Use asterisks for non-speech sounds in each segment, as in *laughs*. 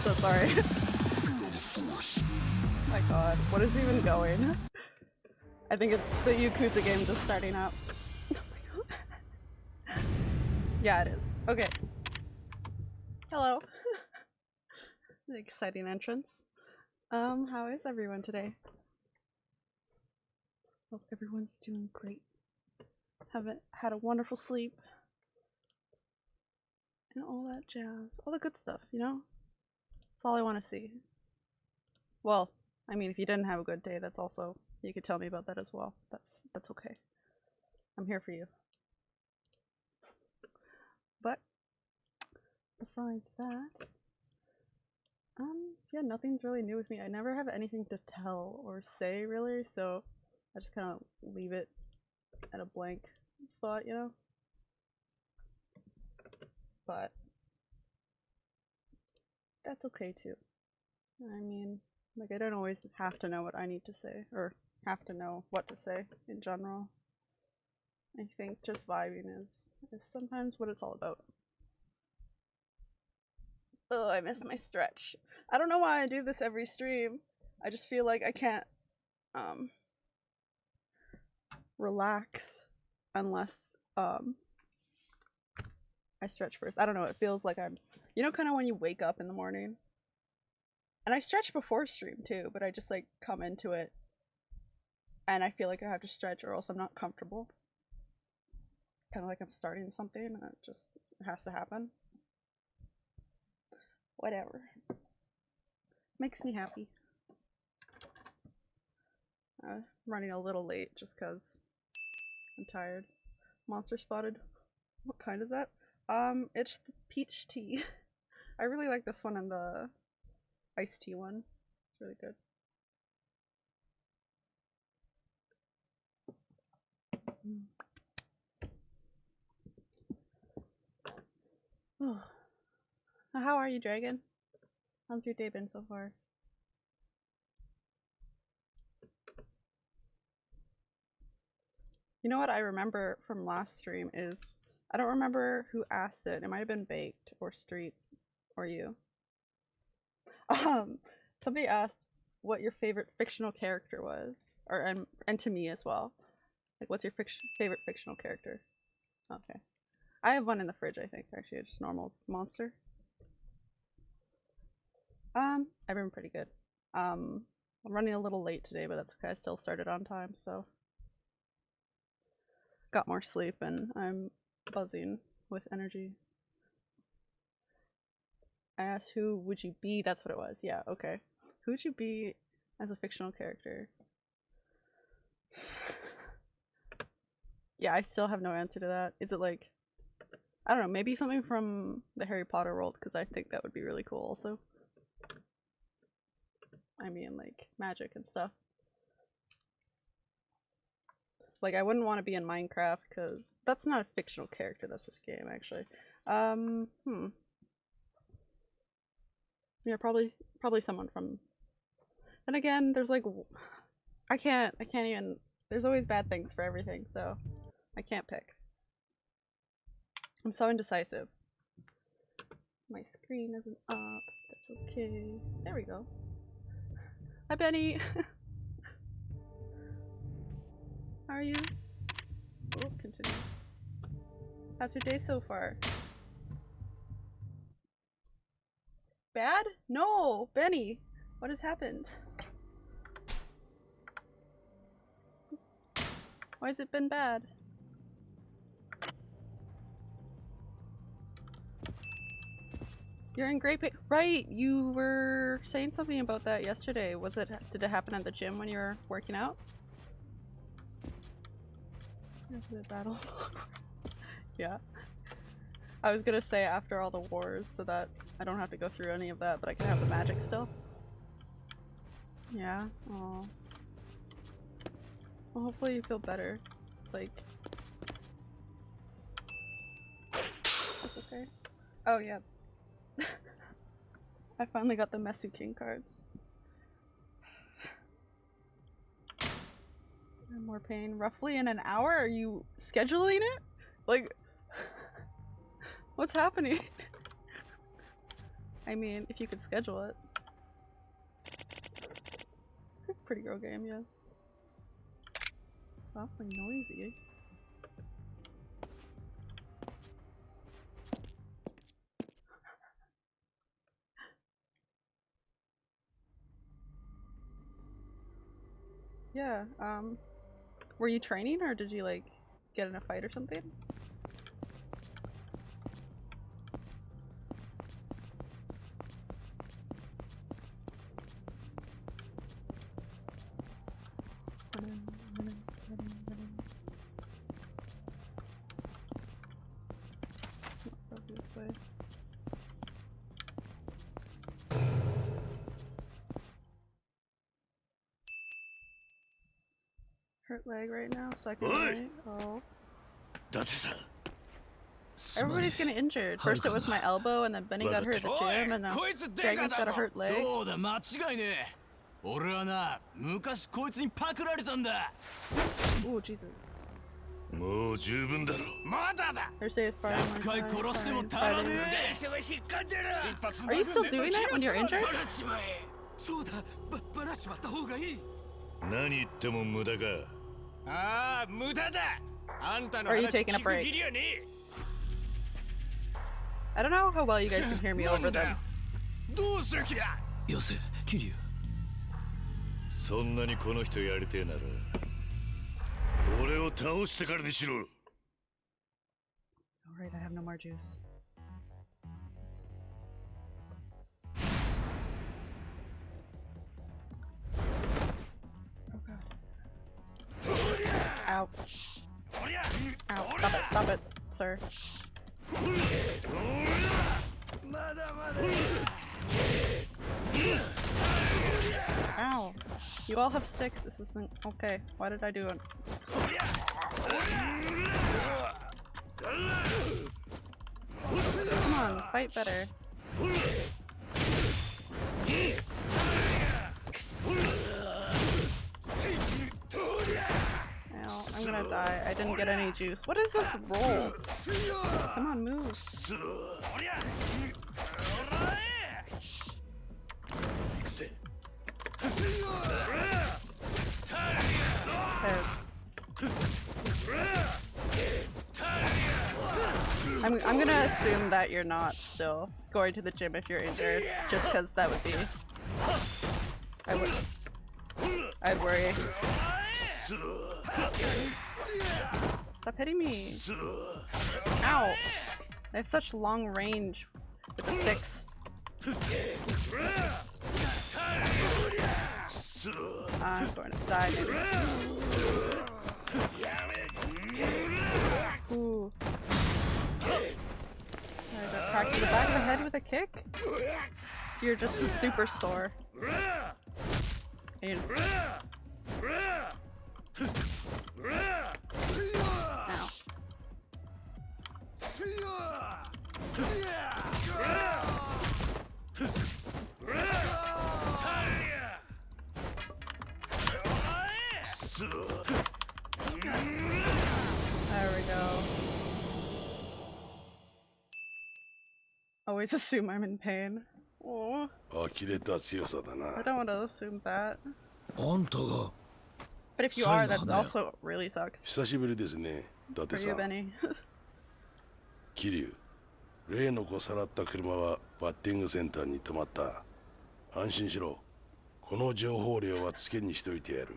so sorry. *laughs* My god, what is even going? I think it's the Yakuza game just starting up. Oh my god. yeah, it is. Okay. Hello. *laughs* An exciting entrance. Um, how is everyone today? Hope everyone's doing great. Haven't had a wonderful sleep. And all that jazz. All the good stuff, you know? That's all I want to see. Well, I mean, if you didn't have a good day, that's also you could tell me about that as well. That's that's okay. I'm here for you. But besides that, um, yeah, nothing's really new with me. I never have anything to tell or say really, so I just kind of leave it at a blank spot, you know? But that's okay too. I mean, like I don't always have to know what I need to say or have to know what to say in general. I think just vibing is, is sometimes what it's all about. Oh, I miss my stretch. I don't know why I do this every stream. I just feel like I can't um relax unless um I stretch first. I don't know, it feels like I'm you know kind of when you wake up in the morning and I stretch before stream too, but I just like come into it and I feel like I have to stretch or else I'm not comfortable. Kind of like I'm starting something and it just has to happen. Whatever. Makes me happy. I'm running a little late just because I'm tired. Monster spotted. What kind is that? Um, it's the peach tea. *laughs* I really like this one and the iced tea one. It's really good. *sighs* Oh. How are you, Dragon? How's your day been so far? You know what I remember from last stream is I don't remember who asked it. It might have been Baked or Street or you. *laughs* Um, somebody asked what your favorite fictional character was, or and and to me as well. Like, what's your fiction favorite fictional character? Okay, I have one in the fridge. I think actually, just normal monster. Um, I've been pretty good. Um, I'm running a little late today, but that's okay. I still started on time, so got more sleep and I'm buzzing with energy. I asked who would you be? That's what it was. Yeah, okay. Who would you be as a fictional character? *sighs* yeah, I still have no answer to that. Is it like I don't know, maybe something from the Harry Potter world because I think that would be really cool also. I mean like magic and stuff. Like I wouldn't want to be in Minecraft because that's not a fictional character, that's just game actually. Um, hmm. Yeah, probably probably someone from Then again, there's like I can't I can't even there's always bad things for everything, so I can't pick. I'm so indecisive. My screen isn't up. That's okay. There we go. Hi Benny! *laughs* How are you? Oh, continue. How's your day so far? Bad? No! Benny! What has happened? Why has it been bad? You're in great pain. Right, you were saying something about that yesterday. Was it- did it happen at the gym when you were working out? The battle. *laughs* yeah. I was gonna say after all the wars so that I don't have to go through any of that, but I can have the magic still. Yeah. Oh. Well, hopefully you feel better. Like. That's okay. Oh, yeah. *laughs* I finally got the Mesu King cards. More pain. Roughly in an hour? Are you scheduling it? Like, *laughs* what's happening? *laughs* I mean, if you could schedule it. Pretty girl game, yes. It's awfully noisy. *laughs* Yeah, um, were you training or did you like get in a fight or something? Go this way Hurt leg right now, so I can Oi! wait. Oh. 伊達さんすまね Everybody's getting injured. First it was my elbow, and then Benny got hurt at the わか gym, and now こいつデ Dragon's カ got だ a ぞ hurt leg. そうだ間違いねえ俺はな昔こいつにパクられたんだ Ooh, Jesus. もう十分だろまだだ Thursday is Friday. 一回 Wednesday, 殺しても Friday, 足らね Friday. え電車は引っかんでる一発 Are you still doing it when you're injured? バラしまえそうだばバラしまった方がいい何言っても無駄か ああ無駄だあんたの Are you 話 taking a 聞く break? 義理はね I don't know how well you guys can hear me えな over んだ them. よどうする気だよせ桐生そんなにこの人やりてえなら俺を倒してからにしろ Alright, I have no more juice. Ow. Ow. Stop it, stop it, sir. Ow. You all have sticks. This isn't okay. Why did I do it? Come on, fight better. Ow, I'm gonna die. I didn't get any juice. What is this roll? Come on, move. I'm, I'm gonna assume that you're not still going to the gym if you're injured, just because that would be. I would. I'd worry. Stop hitting me! Ow! They have such long range with the sticks. I'm going to die, maybe. Ooh. I got cracked in the back of the head with a kick? You're just super sore. And- always assume I'm in pain. Oh. I don't want to assume that. But if you are, that also really sucks. For you, Benny. *laughs* 桐生。例の子さらった車はバッティングセンターに止まった。安心しろ。この情報量はつけにしといてやる。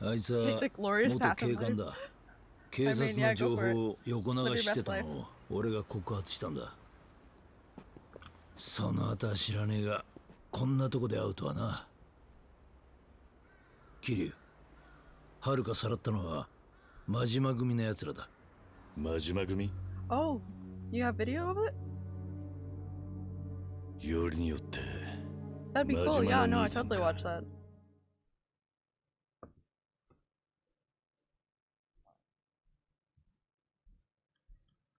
あいつは元警官.だ。警察の情.報を横流ししてた.のを俺が告発したんだ。その後は知らねえがこんなとこで会うとはな。桐生遥かさらったのは真島組の奴らだ真島組 Oh, you have video of it? よりによって That'd be cool. Yeah, no I totally ka. watched that.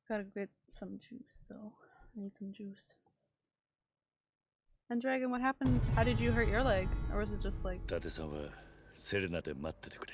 Gotta get some juice though. I need some juice. And Dragon, what happened? How did you hurt your leg? Or was it just like 伊達さんはセレナで待っててくれ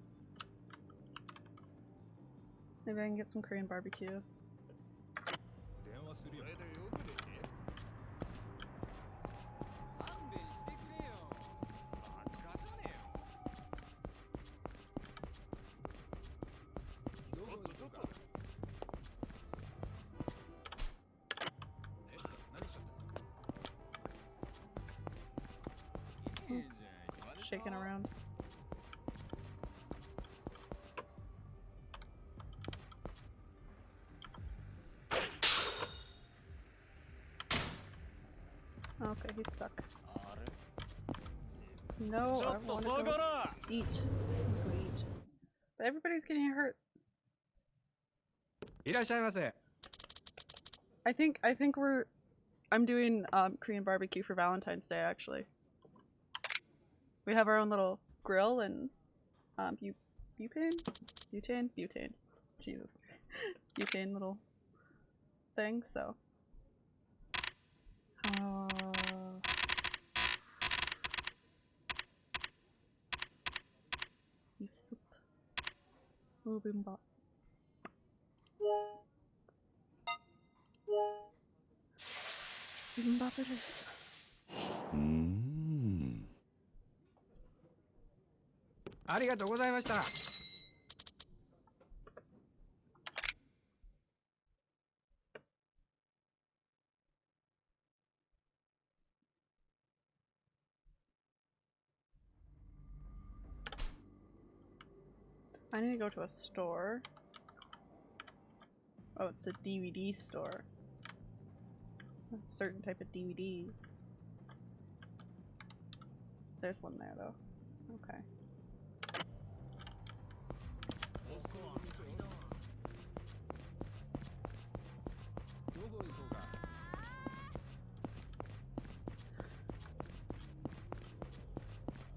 Maybe I can get some Korean barbecue. 電話 No, ち I ょっと want 下 to が go ら eat. Go eat. But everybody's getting hurt. いらっしゃいませ I think I think we're I'm doing um, Korean barbecue for Valentine's Day actually. We have our own little grill and um bu- butane? Butane? Butane. Jesus. *laughs* butane little thing, so. 5ンバ。ジンバブルス。うん。ありがとうございました。I need to go to a store. Oh, it's a DVD store. A certain type of DVDs. There's one there though. Okay.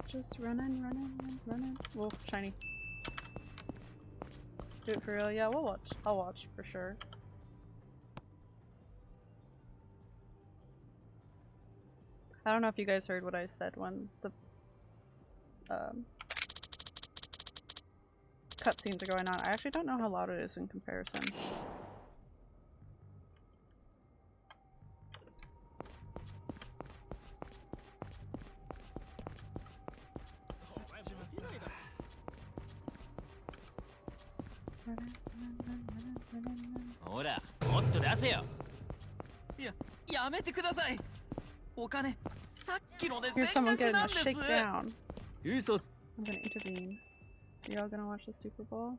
Just running, running, running. Whoa, shiny. Do it for real? Yeah, we'll watch. I'll watch for sure. I don't know if you guys heard what I said when the um, cutscenes are going on. I actually don't know how loud it is in comparison. お金さっきので Here's 全 someone 額 getting な a んです shakedown. 嘘 I'm gonna intervene. Are y'all gonna watch the Super Bowl?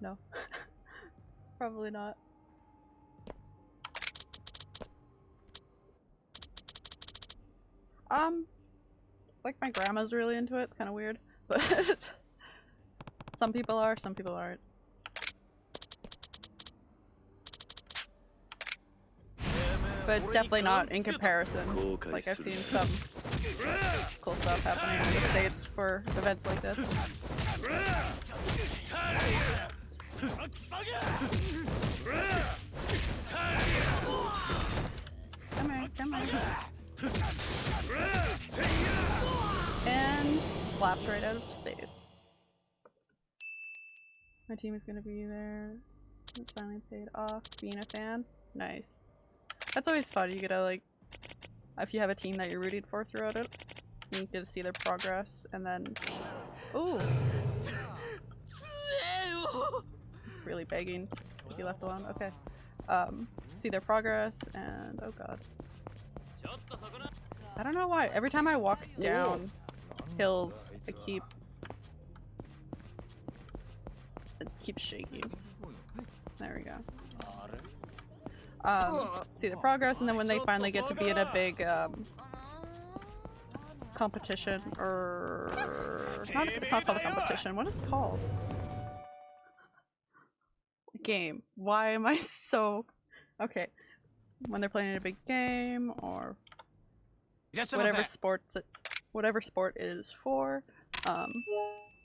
No. *laughs* Probably not. Um, like my grandma's really into it. It's kind of weird, but *laughs* some people are, some people aren't. but it's definitely not in comparison. Like I've seen some cool stuff happening in the States for events like this. Come here, come here. And slapped right out of space. My team is gonna be there. It's finally paid off. Being a fan. Nice. That's always fun. You get to like, if you have a team that you're rooting for throughout it, you get to see their progress and then, ooh. It's really begging to be left alone. Okay. Um, see their progress and, oh god. I don't know why. Every time I walk down hills, I keep it keeps shaking. There we go um, see the progress, and then when they finally get to be in a big um, competition, or it's not, it's not called a competition. What is it called? Game. Why am I *laughs* so okay? When they're playing a big game or whatever sports it, whatever sport it is for, um,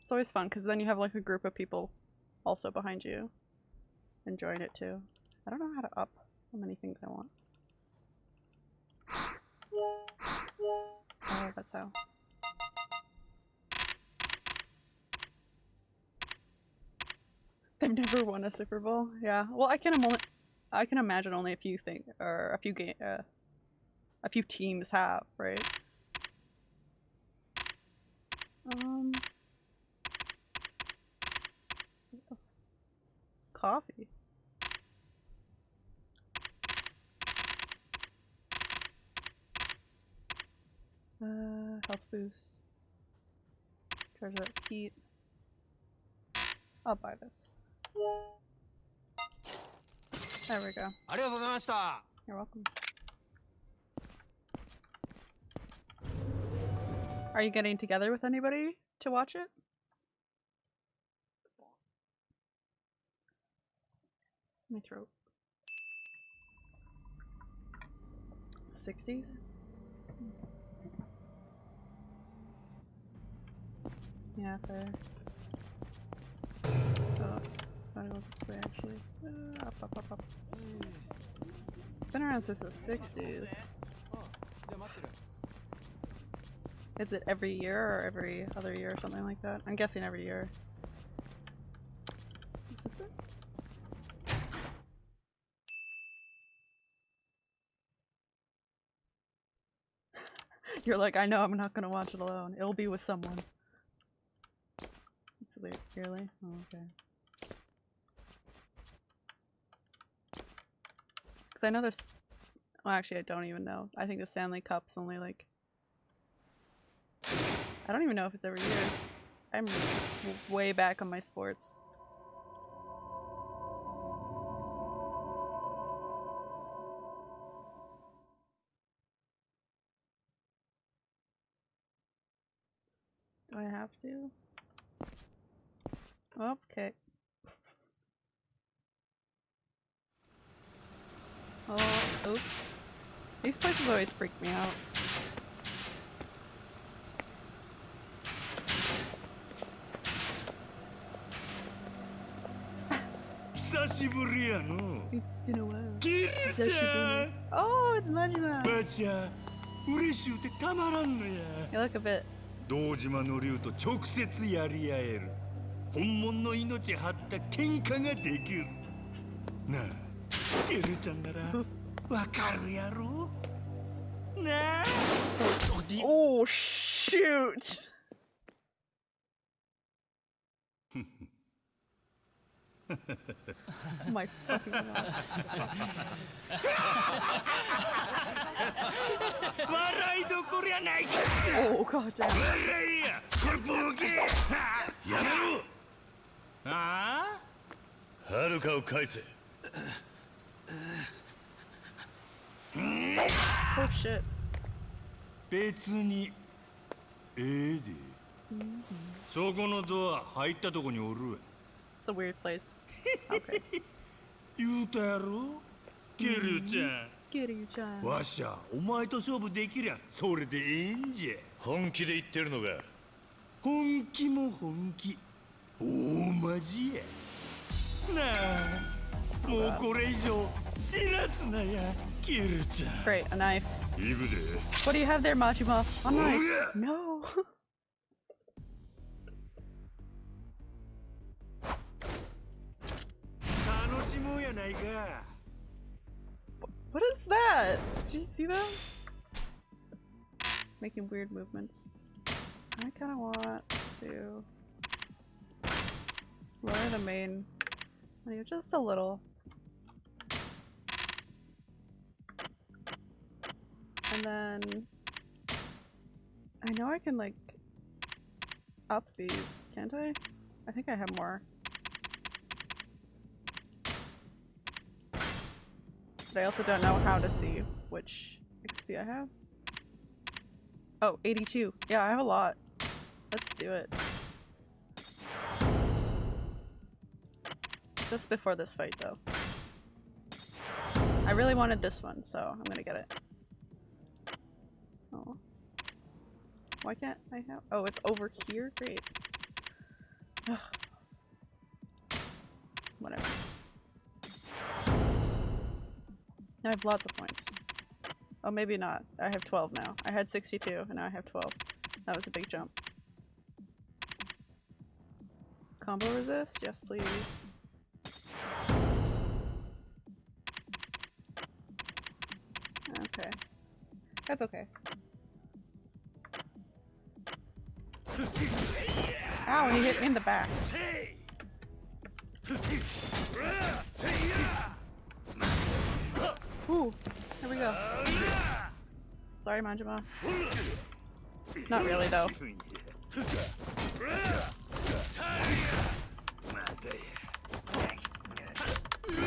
it's always fun because then you have like a group of people also behind you enjoying it too. I don't know how to up many things I want. Oh, that's how. They've never won a Super Bowl. Yeah. Well, I can only, I can imagine only a few things or a few game, uh, a few teams have, right? Um. Coffee. Uh, health boost. Charge up heat. I'll buy this. There we go. You're welcome. Are you getting together with anybody to watch it? My throat. 60s? Yeah, fair. Oh, gotta go this way actually. Uh, up, up, up, up. Been around since the 60s. Is it every year or every other year or something like that? I'm guessing every year. Is this it? *laughs* You're like, I know I'm not gonna watch it alone. It'll be with someone. Really? Oh, okay. Because I know this. Well, actually, I don't even know. I think the Stanley Cup's only like. I don't even know if it's every year. I'm way back on my sports. Do I have to? Okay. Oh, oops. These places always freak me out. it's been a while. Kirita! Oh, it's Majima! Bacha, you look a bit. 堂島の竜と直接やり合える本物の命張った喧嘩ができる。なあキルちゃんならわかるやろ？なあ。Oh, shoot! *laughs* oh. *laughs* 笑いどころやないか。Oh god. *laughs* 笑いや。これボケやめろあ？はるかを返せ。Oh shit. 別にええで。そこのドア入ったとこにおるわ。It's a weird place. Okay. *laughs* 言うたやろ？キルちゃん。Kitty chan. わしゃお前と勝負できりゃそれでええんじゃ。本気で言ってるのか。本気も本気 大マジやなあもうこれ以上じらすなやキルちゃん Great, a knife. 行くで What do you have there, Majima? A knife. yeah. No.「*laughs* 楽しもうやないか What is that? Did you see them? Making weird movements. I kind of want to lower the main just a little. And then I know I can like up these, can't I? I think I have more. But I also don't know how to see which XP I have. Oh, 82. Yeah, I have a lot. Let's do it. Just before this fight, though. I really wanted this one, so I'm gonna get it. Oh. Why can't I have- oh, it's over here? Great. Ugh. *sighs* Whatever. I have lots of points. Oh, maybe not. I have 12 now. I had 62, and now I have 12. That was a big jump. Combo resist? Yes, please. That's okay. Ow, he hit me in the back. Ooh, here we go. Sorry, Majima. Not really, though.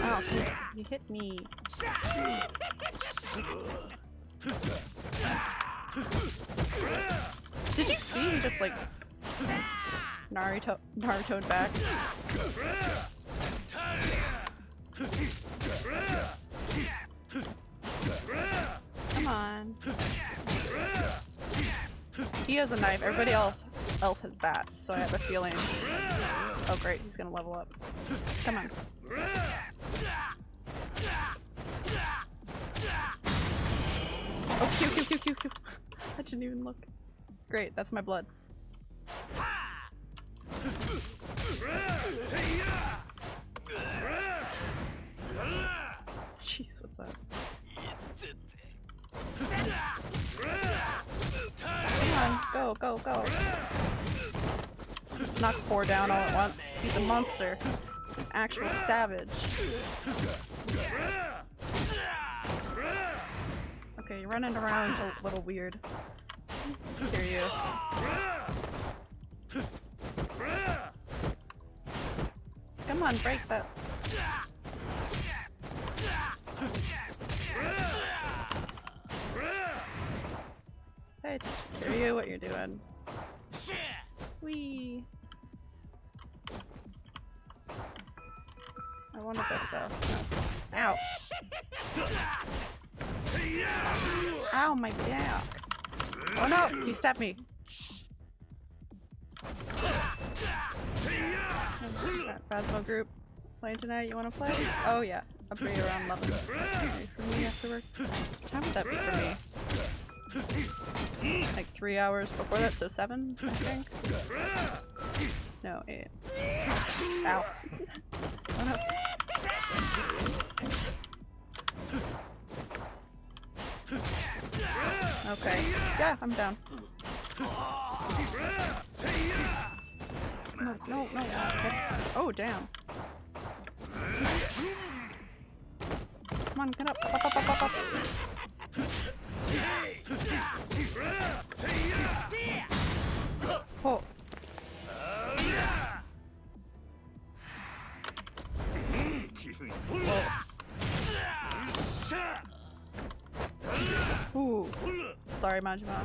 Ow, he hit me. Did you see he just like Naruto Naruto'd back? Come on. He has a knife. Everybody else else has bats, so I have a feeling. Oh great, he's gonna level up. Come on. Oh, Q, Q, Q, Q, Q. I didn't even look. Great, that's my blood. Jeez, what's up? Come on, go, go, go. Knock four down all at once. He's a monster. An actual savage. Okay, running around a little weird. Hear you. Come on, break that. Attention. Hear you, what you're doing. Wee. I wanted this though. No. Ow. My back. Oh no, he stabbed me. Phasmo group playing tonight. You want to play? Oh yeah, I'll be around 11. Ready for me after. What time would that be for me? Like three hours before that, so seven, I think. No, eight. Ow. *laughs* Oh no. Okay. Yeah, I'm down. No, no, no. Okay. Oh, damn. Come on, get up. Up, up, up, up, up. Oh. Ooh. Sorry, Majima.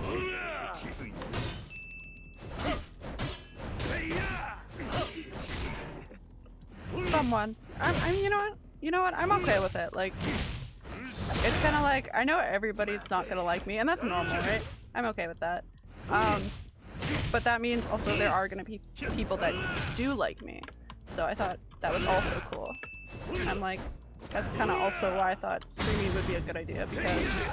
Someone. I'm, I'm, you know what? You know what? I'm okay with it. Like, it's kind of like, I know everybody's not gonna like me, and that's normal, right? I'm okay with that. Um, but that means also there are gonna be people that do like me. So I thought that was also cool. I'm like, that's kind of also why I thought streaming would be a good idea because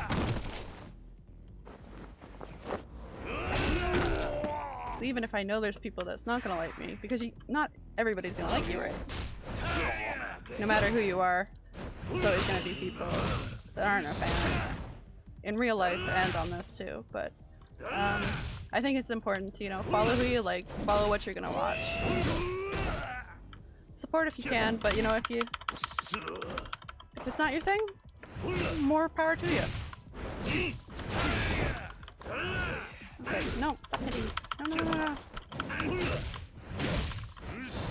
even if I know there's people that's not gonna like me, because you, not everybody's gonna like you, right? No matter who you are, there's always gonna be people that aren't a fan. In real life and on this too, but um, I think it's important to, you know, follow who you like, follow what you're gonna watch. Support if you can, but you know, if you if it's not your thing, more power to you. Okay, no, stop hitting. No, no, no, no.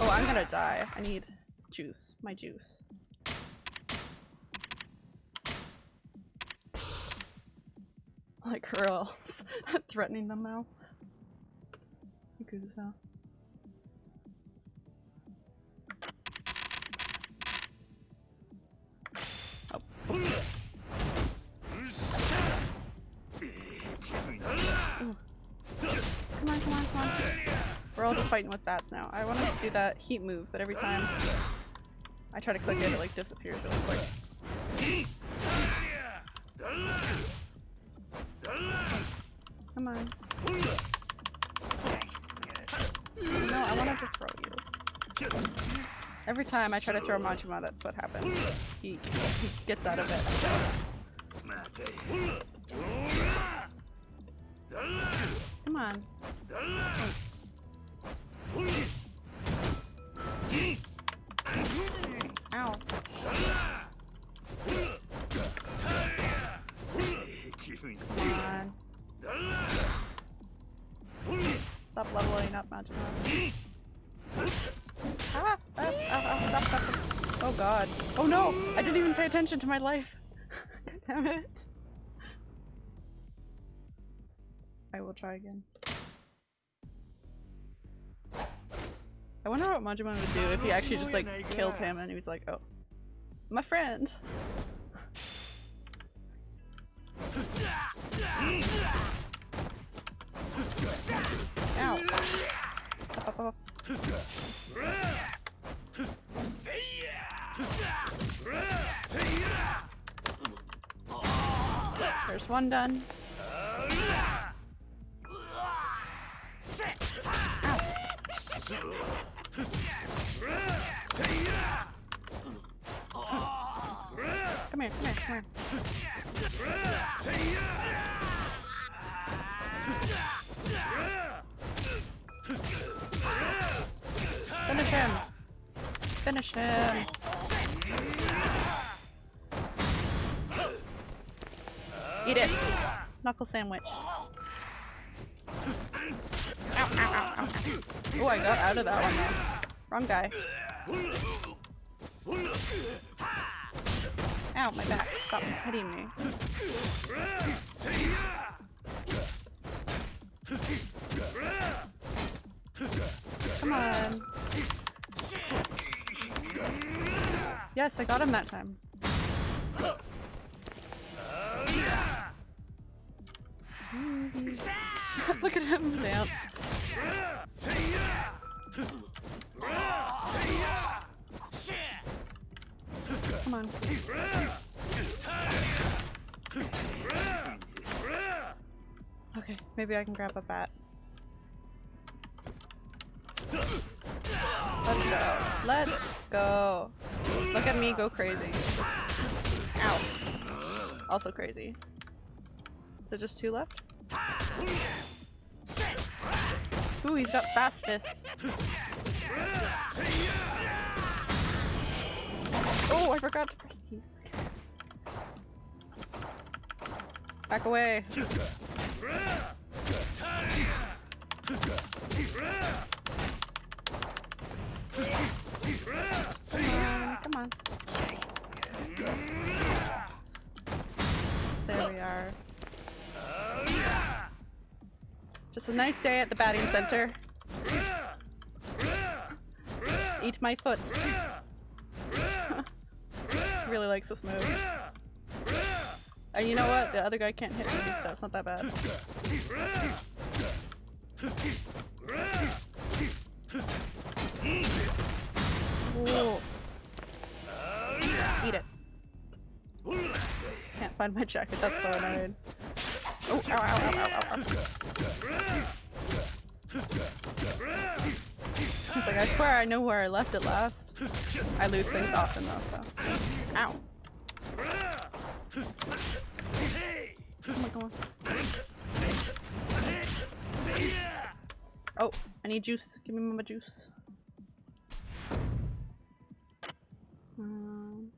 Oh, I'm gonna die. I need juice. My juice. Like girls. *laughs* Threatening them now. Yakuza. Fighting with bats now. I want to do that heat move, but every time I try to click it, it like disappears really quick. Come on. No, I wanted to throw you. Every time I try to throw Majima, that's what happens. He, he gets out of it. Come on. Attention to my life. *laughs* Damn it. I will try again. I wonder what Majima would do if he actually just like killed him and he was like, oh, my friend. Ow. Up. There's one done. Come here, come here, come here. Finish him! Finish him! Eat it! Knuckle sandwich. Oh, I got out of that one though. Wrong guy. Ow, my back. Stop hitting me. Come on. Yes, I got him that time. *laughs* Look at him dance. Come on. Okay, maybe I can grab a bat. Let's go. Let's go. Look at me go crazy. Ow. Also crazy. Is it just two left? Ooh, he's got fast fists. Oh, I forgot to press E. Back away. Come on, come on. There we are. Just a nice day at the batting center. Eat my foot. *laughs* really likes this move. And you know what? The other guy can't hit me, so it's not that bad. Ooh. Eat it. Can't find my jacket, that's so annoying. Oh, ow, ow, ow. He's like, I swear I know where I left it last. I lose things often though, so. Ow. Oh my god. Oh, I need juice. Give me my juice. Um,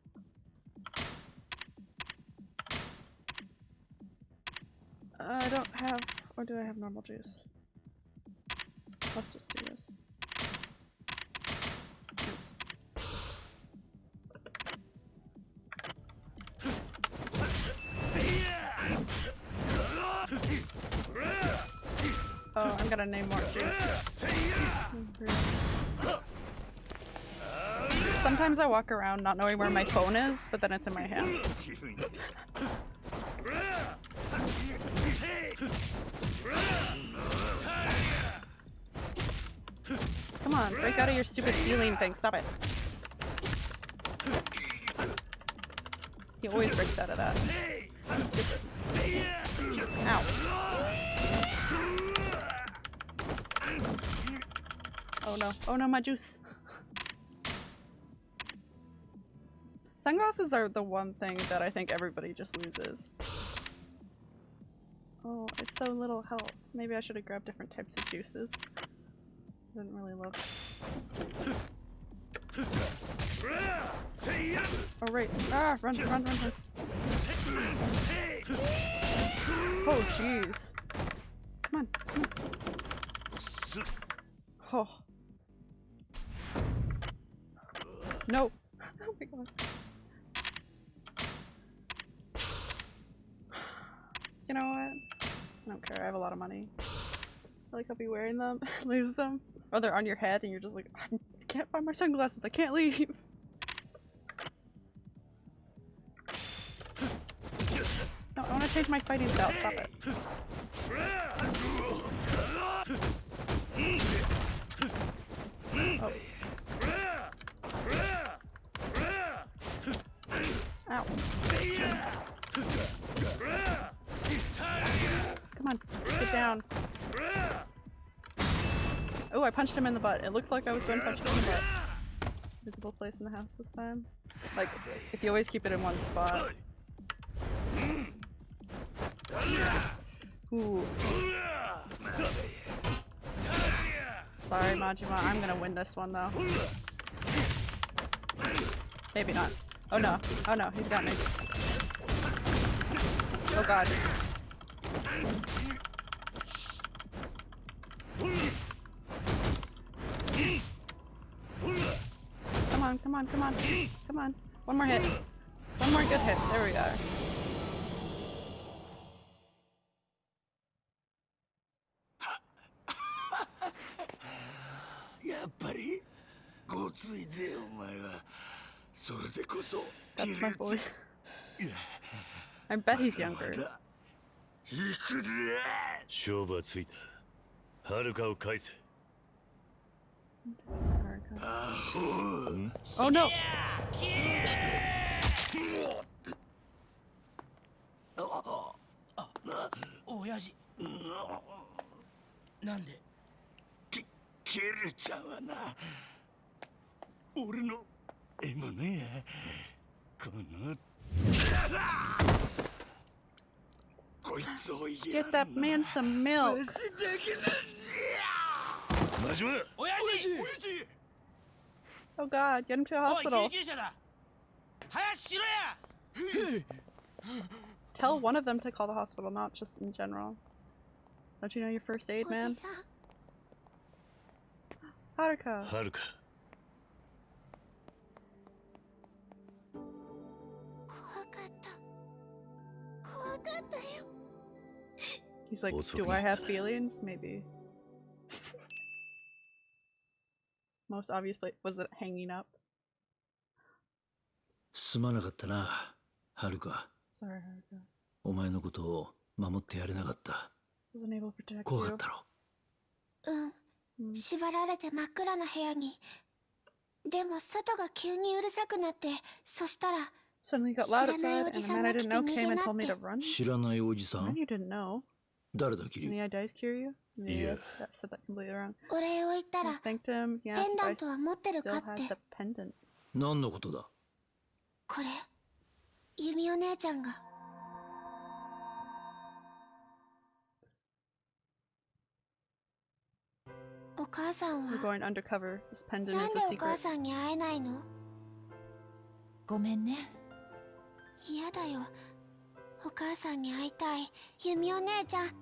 I don't have, or do I have normal juice? Let's just do this. Oops. Oh, I'm gonna name more juice. Sometimes I walk around not knowing where my phone is, but then it's in my hand. *laughs* Come on, break out of your stupid healing thing. Stop it. He always breaks out of that. Ow. Oh no. Oh no, my juice. Sunglasses are the one thing that I think everybody just loses. Oh, it's so little health. Maybe I should have grabbed different types of juices. Didn't really look. Oh right. Ah, run, run, run, run. Oh jeez. Come on, come on. Oh. No. *laughs* Oh my god. You know what? I don't care. I have a lot of money. Like I'll be wearing them, *laughs* lose them, or they're on your head, and you're just like, I can't find my sunglasses. I can't leave. No, I want to change my fighting style. Stop it. Oh. Ow. Come on, get down. Oh, I punched him in the butt. It looked like I was going to punch him in the butt. Visible place in the house this time. Like, if you always keep it in one spot. Ooh. Sorry, Majima. I'm gonna win this one, though. Maybe not. Oh no. Oh no, he's got me. Oh god. Come on, come on, come on. Come on. One more hit. One more good hit. There we are. やっぱりごついぜお前はそれでこそ That's my boy. いや I bet he's younger. *laughs* だ行くぜ勝負はついたはるかを返せ Oh no! Oh, Oyaji. Nande? Ki Kiru-chan wa na. Ore no emono ya. Kono. Get that man some milk. 真島親父親父 Oh god, get him to a hospital. *sighs* Tell one of them to call the hospital, not just in general. Don't you know your first aid, man? Haruka. Haruka. He's like, do I have feelings? Maybe. most obvious place was it hanging up? sorry haruka. お前のことを守ってやれなかった。怖かったろ。うん。縛られて真っ暗な部屋に。でも外が急にうるさくなってそしたら知らないおじさんが来て逃げなって。知らないおじさん？誰だキリュウお礼を言ったら、ペンダントは持ってるかって。何のことだ？これ、弓お姉ちゃんが。お母さんは、なんでお母さんに会えないの？ごめんね。嫌だよ。お母さんに会いたい。弓お姉ちゃん。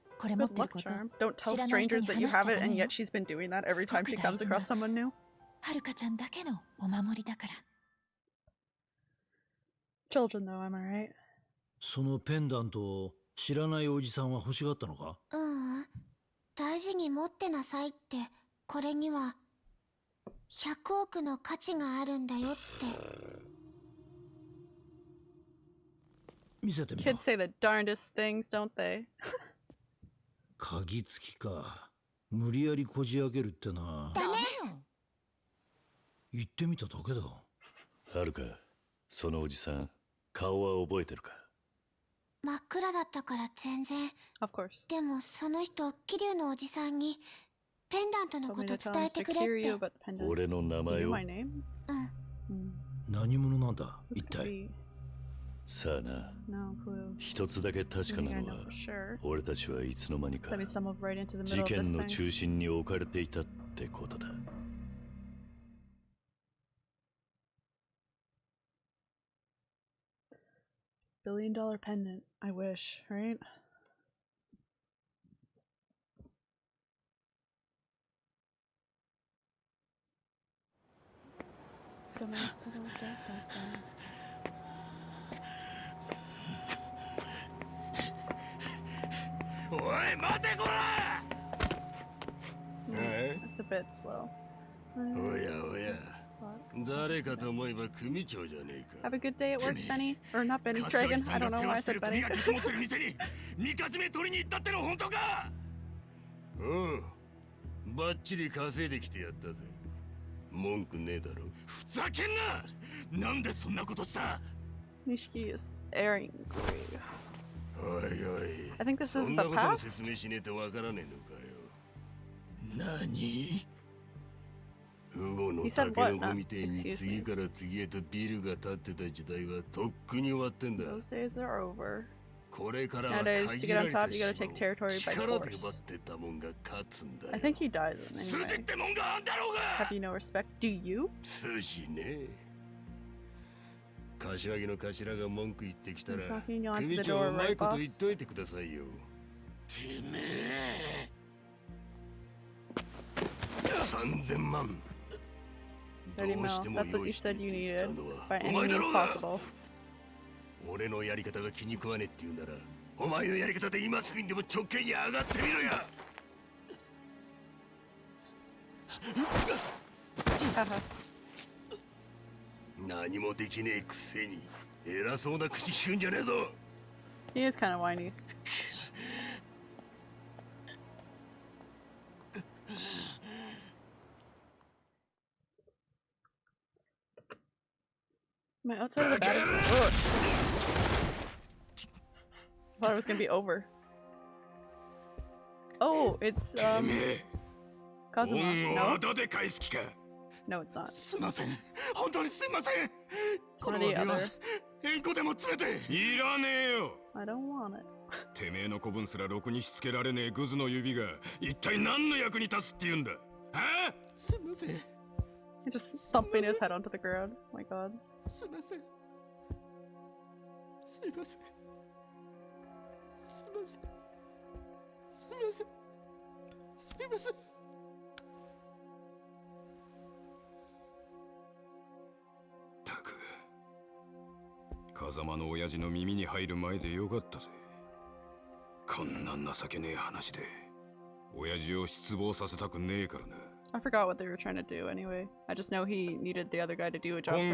Good てる luck こと charm. Don't tell 知らない人 strangers に that you 話しちゃ have it, ダ and メよ yet she's been doing that every time she すごく comes 大事な。 across someone new. はるかちゃんだけのお守りだから Children, though, am I right? そのペンダントを知らないおじさんは欲しがったのかううん大事に持ってなさいってこれには100億の価値があるんだよって見せてみろ Kids say the darndest things, don't they? *laughs* 鍵付きか無理やりこじ開けるってなだね言ってみただけだはるかそのおじさん顔は覚えてるか？真っ暗だったから全然 Of course. でもその人桐生のおじさんにペンダントのこと伝えてくれって.俺の名前を?うん Hmm. 何者なんだ？一体.さあな.一つだけ確かなのは.俺たちはいつの間にか事件の.中心に置かれていたってことだ Billion dollar pendant. I wish, right? Dun-dun-dun-dun-dun-dun. おい待てこら It's a bit slow. おやおや誰かと思えば組長じゃねえ Have か a good day at work, Benny. Or not Benny, 柏 Dragon. 木さ I ん don't が know 世 why 話 I してる said 組 Benny. が積もってる店にみかじめ取りに行ったっての本当かうんバッチリ稼いできてやったぜ文句ねえだろふざけんななんでそんなことした Nishiki is angry. おいおい I think this そ is ん the なことも past. 説明しねえとわからねえのかよ何ウゴの He タ said ケ what? ノコみてえに Excuse me. 次から次へとビルが建ってた時代はとっくに終わってんだ Those days are over. これからは Nowadays, to 限 get ら on れた top, you gotta 島 take territory を by 力で force. 奪ってたもんが勝つんだよ I think he dies in 筋っ anyway. てもんがあんだろうが Have you no respect? Do you? 筋ね 柏木の頭が文句言ってきたら組長うまいこと?言っといてくださいよてめえ3000万ど30うして.も用意してって言ったのはお前だろう.俺のやり方が気に食わねえって言うならお前のやり方で今すぐにでも直径に上がってみろや. *laughs* 何もできねえくせに偉そうな口聞くんじゃねえぞ he is kind of whiny. Am I outside of the battery? Ugh. Thought it was gonna be over. Oh, it's て um Kazuma. No, no, it's not. すいません本当にすいませんこ One の or the 指輪 other. 円弧でも詰めていらねえよ I don't want it. てめえの子分すらろくにしつけられねえグズの指が一体何の役に立つって言うんだはあすいません He's just thumping his head onto the ground. Oh my god. すいませんすいませんすいませんすいませんすいません 狭間の親父の耳に入る前でよかったぜ。こんな情ねえ話で親父を失望させたくねえからな。I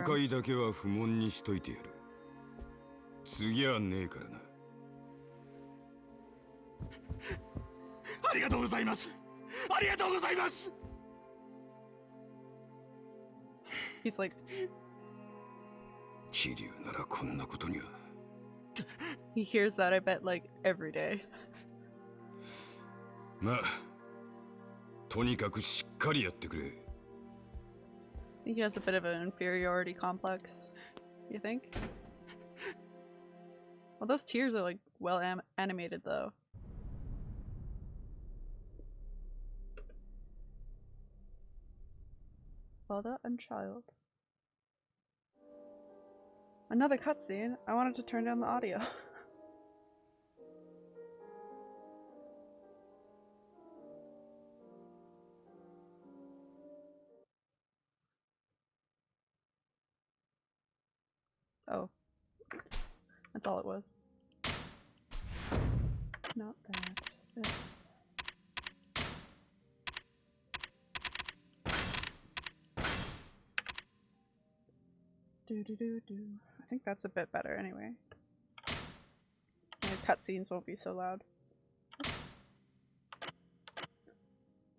回だけは不問にしといてやる。次はねえからな。ありがとうございます。ありがとうございます。he hears that, I bet, like, every day. まあとにかくしっかりやってくれ I think he has a bit of an inferiority complex. You think? Well, those tears are, like, well am- animated, though. Father and child. Another cutscene? I wanted to turn down the audio. *laughs* oh. That's all it was. Not that. Do do do do. I think that's a bit better anyway. And the cutscenes won't be so loud.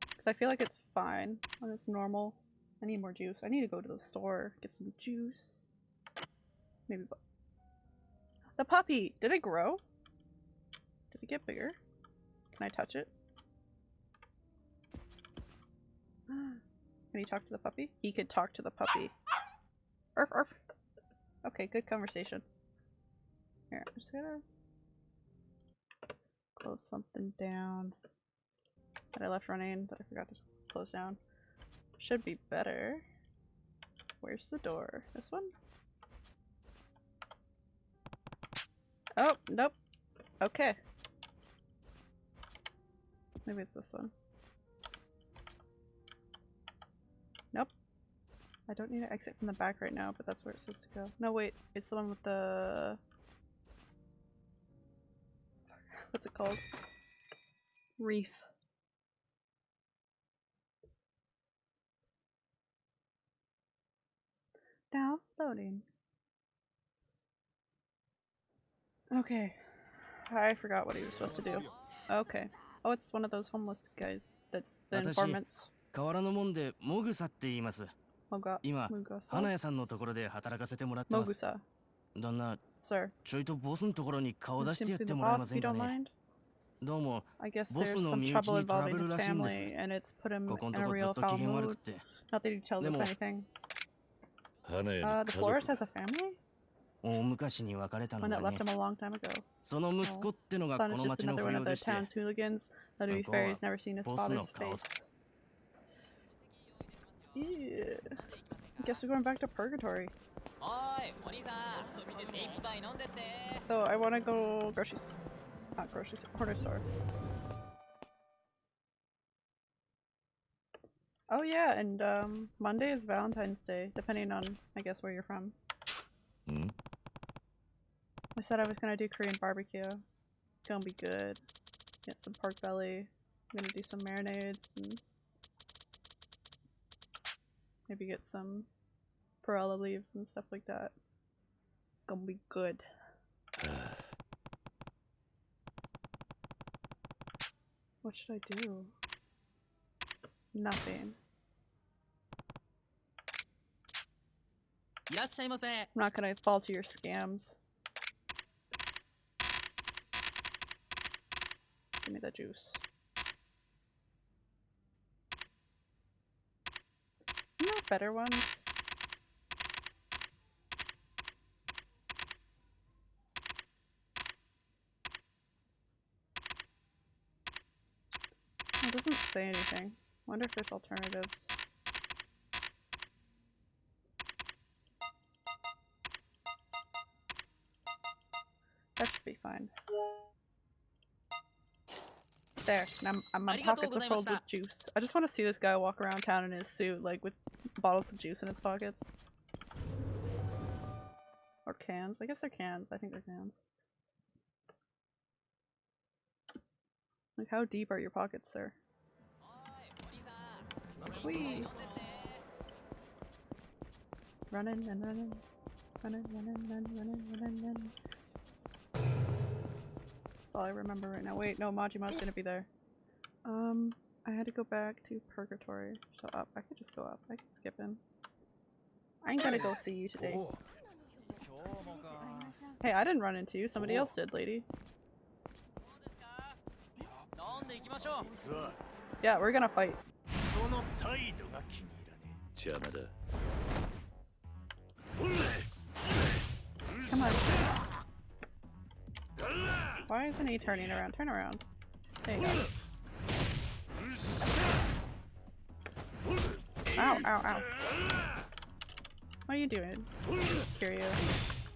Because I feel like it's fine when it's normal. I need more juice. I need to go to the store, get some juice. Maybe The puppy! Did it grow? Did it get bigger? Can I touch it? *gasps* Can you talk to the puppy? He could talk to the puppy. Arf, arf. Okay, good conversation. Here, I'm just gonna close something down that I left running that I forgot to close down. Should be better. Where's the door? This one? Oh, nope. Okay. Maybe it's this one. I don't need to exit from the back right now, but that's where it says to go. No, wait. It's the one with the... What's it called? Reef. Now loading. Okay. I forgot what he was supposed to do. Okay. Oh, it's one of those homeless guys. That's the 私 informants. 河原のもんでモグサって言います Moga 今、マグ花屋さんのところで働かせてもらってます。旦那、Sir. ちょいとボスのところに顔出してやってもらえませんかね。どうも、ボスの身内にトラブルらしいんです。ここのところずっと機嫌悪くて。でも、花屋の家族は、大昔に別れたのね。その息子ってのがこの町の不良でして、向こうはボスの顔さ。Yeah. Guess we're going back to purgatory. So I want to go groceries. Not groceries, corner store. Oh yeah, and um, Monday is Valentine's Day, depending on, I guess, where you're from. Mm. I said I was gonna do Korean barbecue. It's gonna be good. Get some pork belly. I'm gonna do some marinades and Maybe get some perilla leaves and stuff like that. Gonna be good. *sighs* What should I do? Nothing. I'm not gonna fall to your scams. Give me the juice. Better ones? It doesn't say anything. Wonder if there's alternatives. there. And I'm, I'm my pockets are filled with juice. I just want to see this guy walk around town in his suit, like with bottles of juice in his pockets. Or cans. I guess they're cans. I think they're cans. Like, how deep are your pockets, sir? Whee! Running and running. Running, running, running, running, running, running all I remember right now. Wait, no, Majima's gonna be there. Um, I had to go back to Purgatory. So up. I could just go up. I could skip in. I ain't gonna go see you today. Oh. Hey, I didn't run into you. Somebody oh. else did, lady. Yeah, we're gonna fight. Come on. Why isn't he turning around? Turn around. There you go. Ow, ow, ow. What are you doing? Kiryu?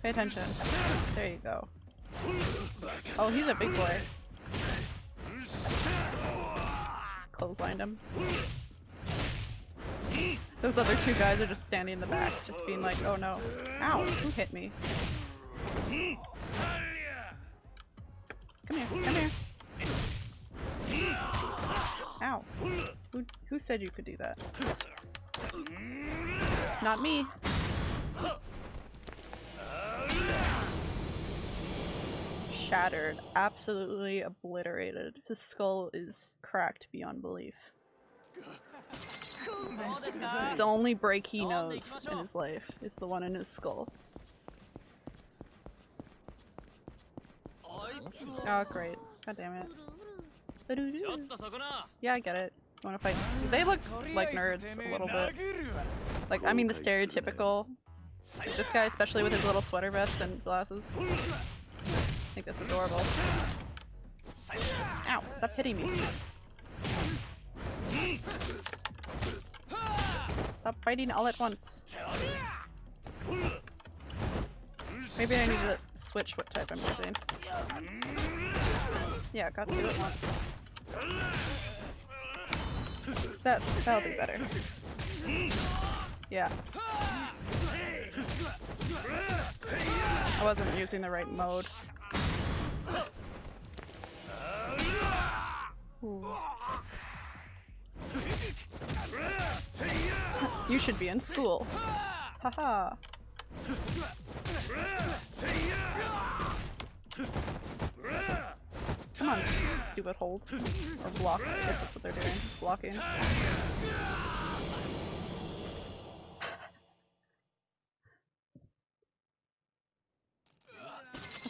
Pay attention. There you go. Oh, he's a big boy. Clotheslined him. Those other two guys are just standing in the back, just being like, oh no. Ow, who hit me? Come here, come here. Ow. Who, who said you could do that? Not me. Shattered. Absolutely obliterated. His skull is cracked beyond belief. It's the only break he knows in his life is the one in his skull. Oh, great. God damn it. Yeah, I get it. You wanna fight? They look like nerds a little bit. Like, I mean the stereotypical. Like this guy, especially with his little sweater vest and glasses. I think that's adorable. Ow, stop hitting me. Stop fighting all at once. Maybe I need to switch what type I'm using. Yeah, got two at once. That that'll be better. Yeah. I wasn't using the right mode. You should be in school. Haha. Come on, stupid hold. Or block. I guess that's what they're doing. Blocking. How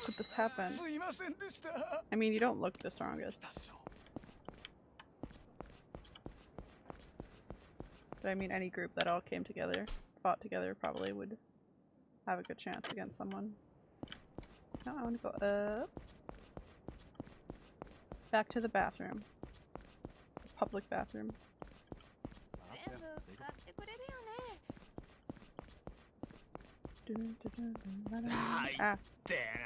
could this happen? I mean, you don't look the strongest. But I mean, any group that all came together, fought together, probably would have a good chance against someone. No, I want to go up. Back to the bathroom. Public bathroom.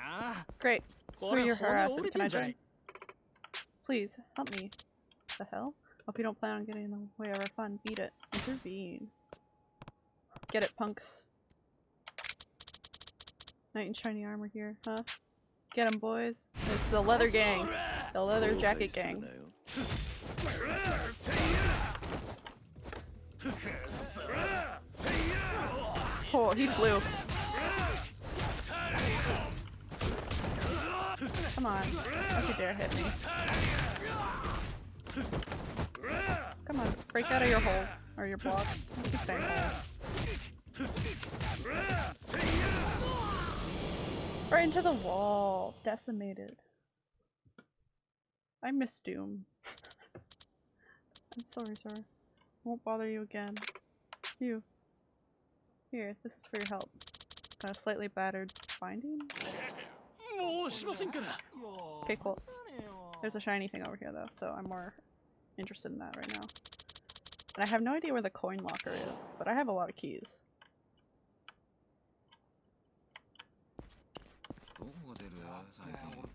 Ah, great. Who are you harassing? Can I join? Please, help me. The hell? Hope you don't plan on getting in the way of our fun. Beat it. Intervene. Get it, punks. Knight in shiny armor here, huh? Get 'em, boys. It's the leather gang. The leather jacket gang. *laughs* Oh, he flew. Come on. Don't you dare hit me. Come on, break out of your hole. Or your block. I keep saying hole. Right into the wall. Decimated. I miss Doom. I'm sorry, sir. Won't bother you again. You. Here, this is for your help. Got a slightly battered binding? Okay, cool. There's a shiny thing over here though, so I'm more interested in that right now. And I have no idea where the coin locker is, but I have a lot of keys.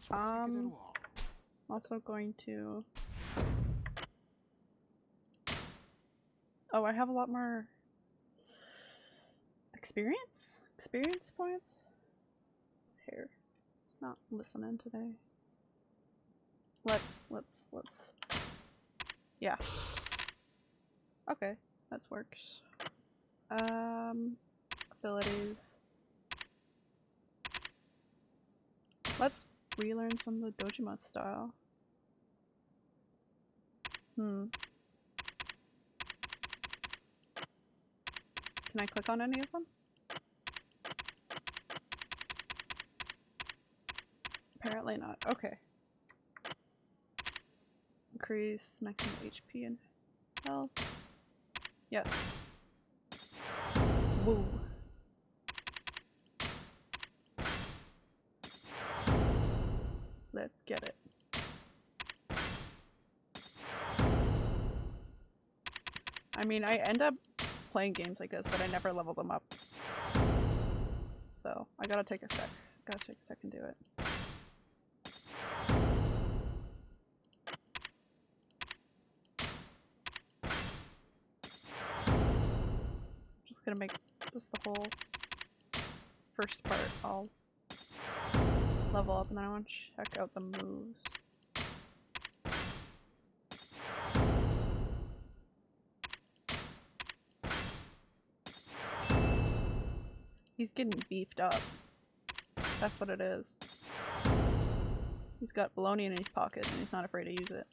Um, also going to... Oh, I have a lot more experience? Experience points? Here. Not listening today. Let's, let's, let's... Yeah. Okay, that works. Um, abilities. Let's relearn some of the Dojima style. Hmm. Can I click on any of them? Apparently not. Okay. Increase maximum HP and health. Yes. Woo. I mean, I end up playing games like this, but I never level them up. So, I gotta take a sec. Gotta take a sec and do it. Just gonna make just the whole first part. I'll level up and then I want to check out the moves. He's getting beefed up. That's what it is. He's got baloney in his pocket and he's not afraid to use it.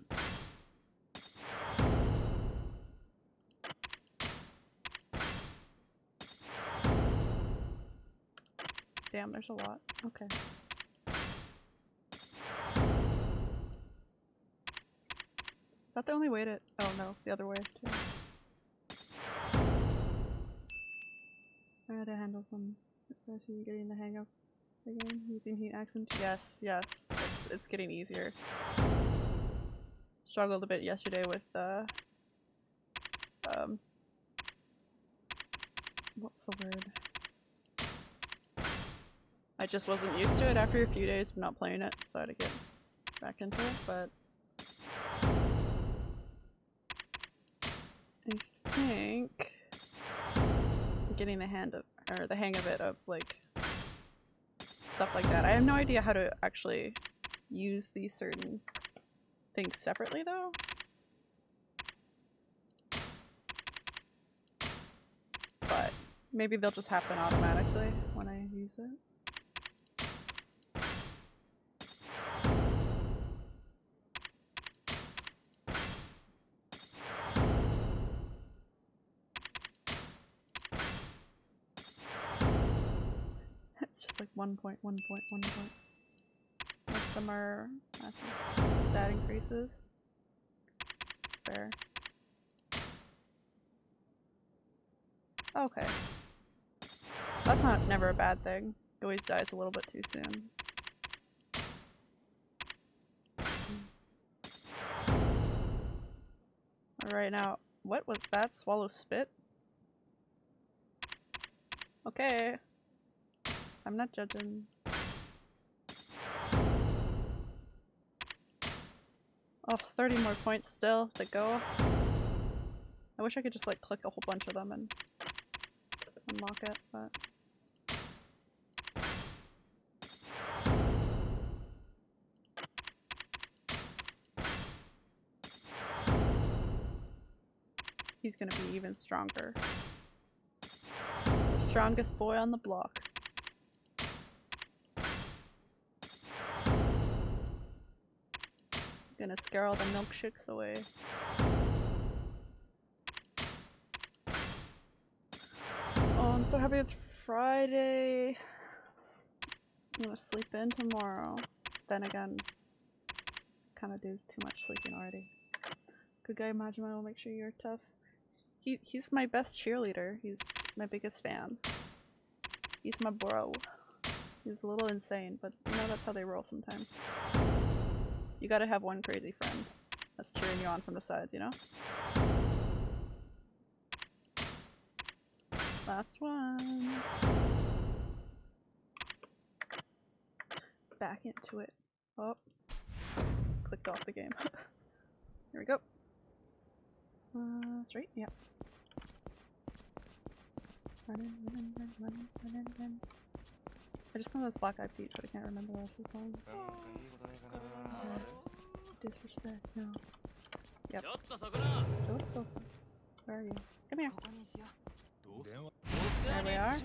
Damn, there's a lot. Okay. Is that the only way to- oh no, the other way too. I gotta handle some especially getting the hang of the game using heat accent. Yes, yes, it's it's getting easier. Struggled a bit yesterday with uh um what's the word? I just wasn't used to it after a few days of not playing it, so I had to get back into it, but I think getting the hand of or the hang of it of like stuff like that. I have no idea how to actually use these certain things separately though. But maybe they'll just happen automatically when I use it. One point, one point, one point. Most of them are stat increases. Fair. Okay. That's not never a bad thing. He always dies a little bit too soon. Alright, now, what was that? Swallow spit? Okay. I'm not judging. Oh, 30 more points still to go. I wish I could just like click a whole bunch of them and unlock it, but... He's gonna be even stronger. The strongest boy on the block. Gonna scare all the milkshakes away. Oh, I'm so happy it's Friday. I'm gonna sleep in tomorrow. Then again, kind of do too much sleeping already. Good guy, Majima will make sure you're tough. He he's my best cheerleader. He's my biggest fan. He's my bro. He's a little insane, but you know that's how they roll sometimes. You gotta have one crazy friend that's cheering you on from the sides, you know? Last one. Back into it. Oh. Clicked off the game. *laughs* Here we go. Uh, straight? Yep. I just know this Black Eyed Peas, but I can't remember the rest of the song. Disrespect, no. Yep. Where are you? Come here. There we are.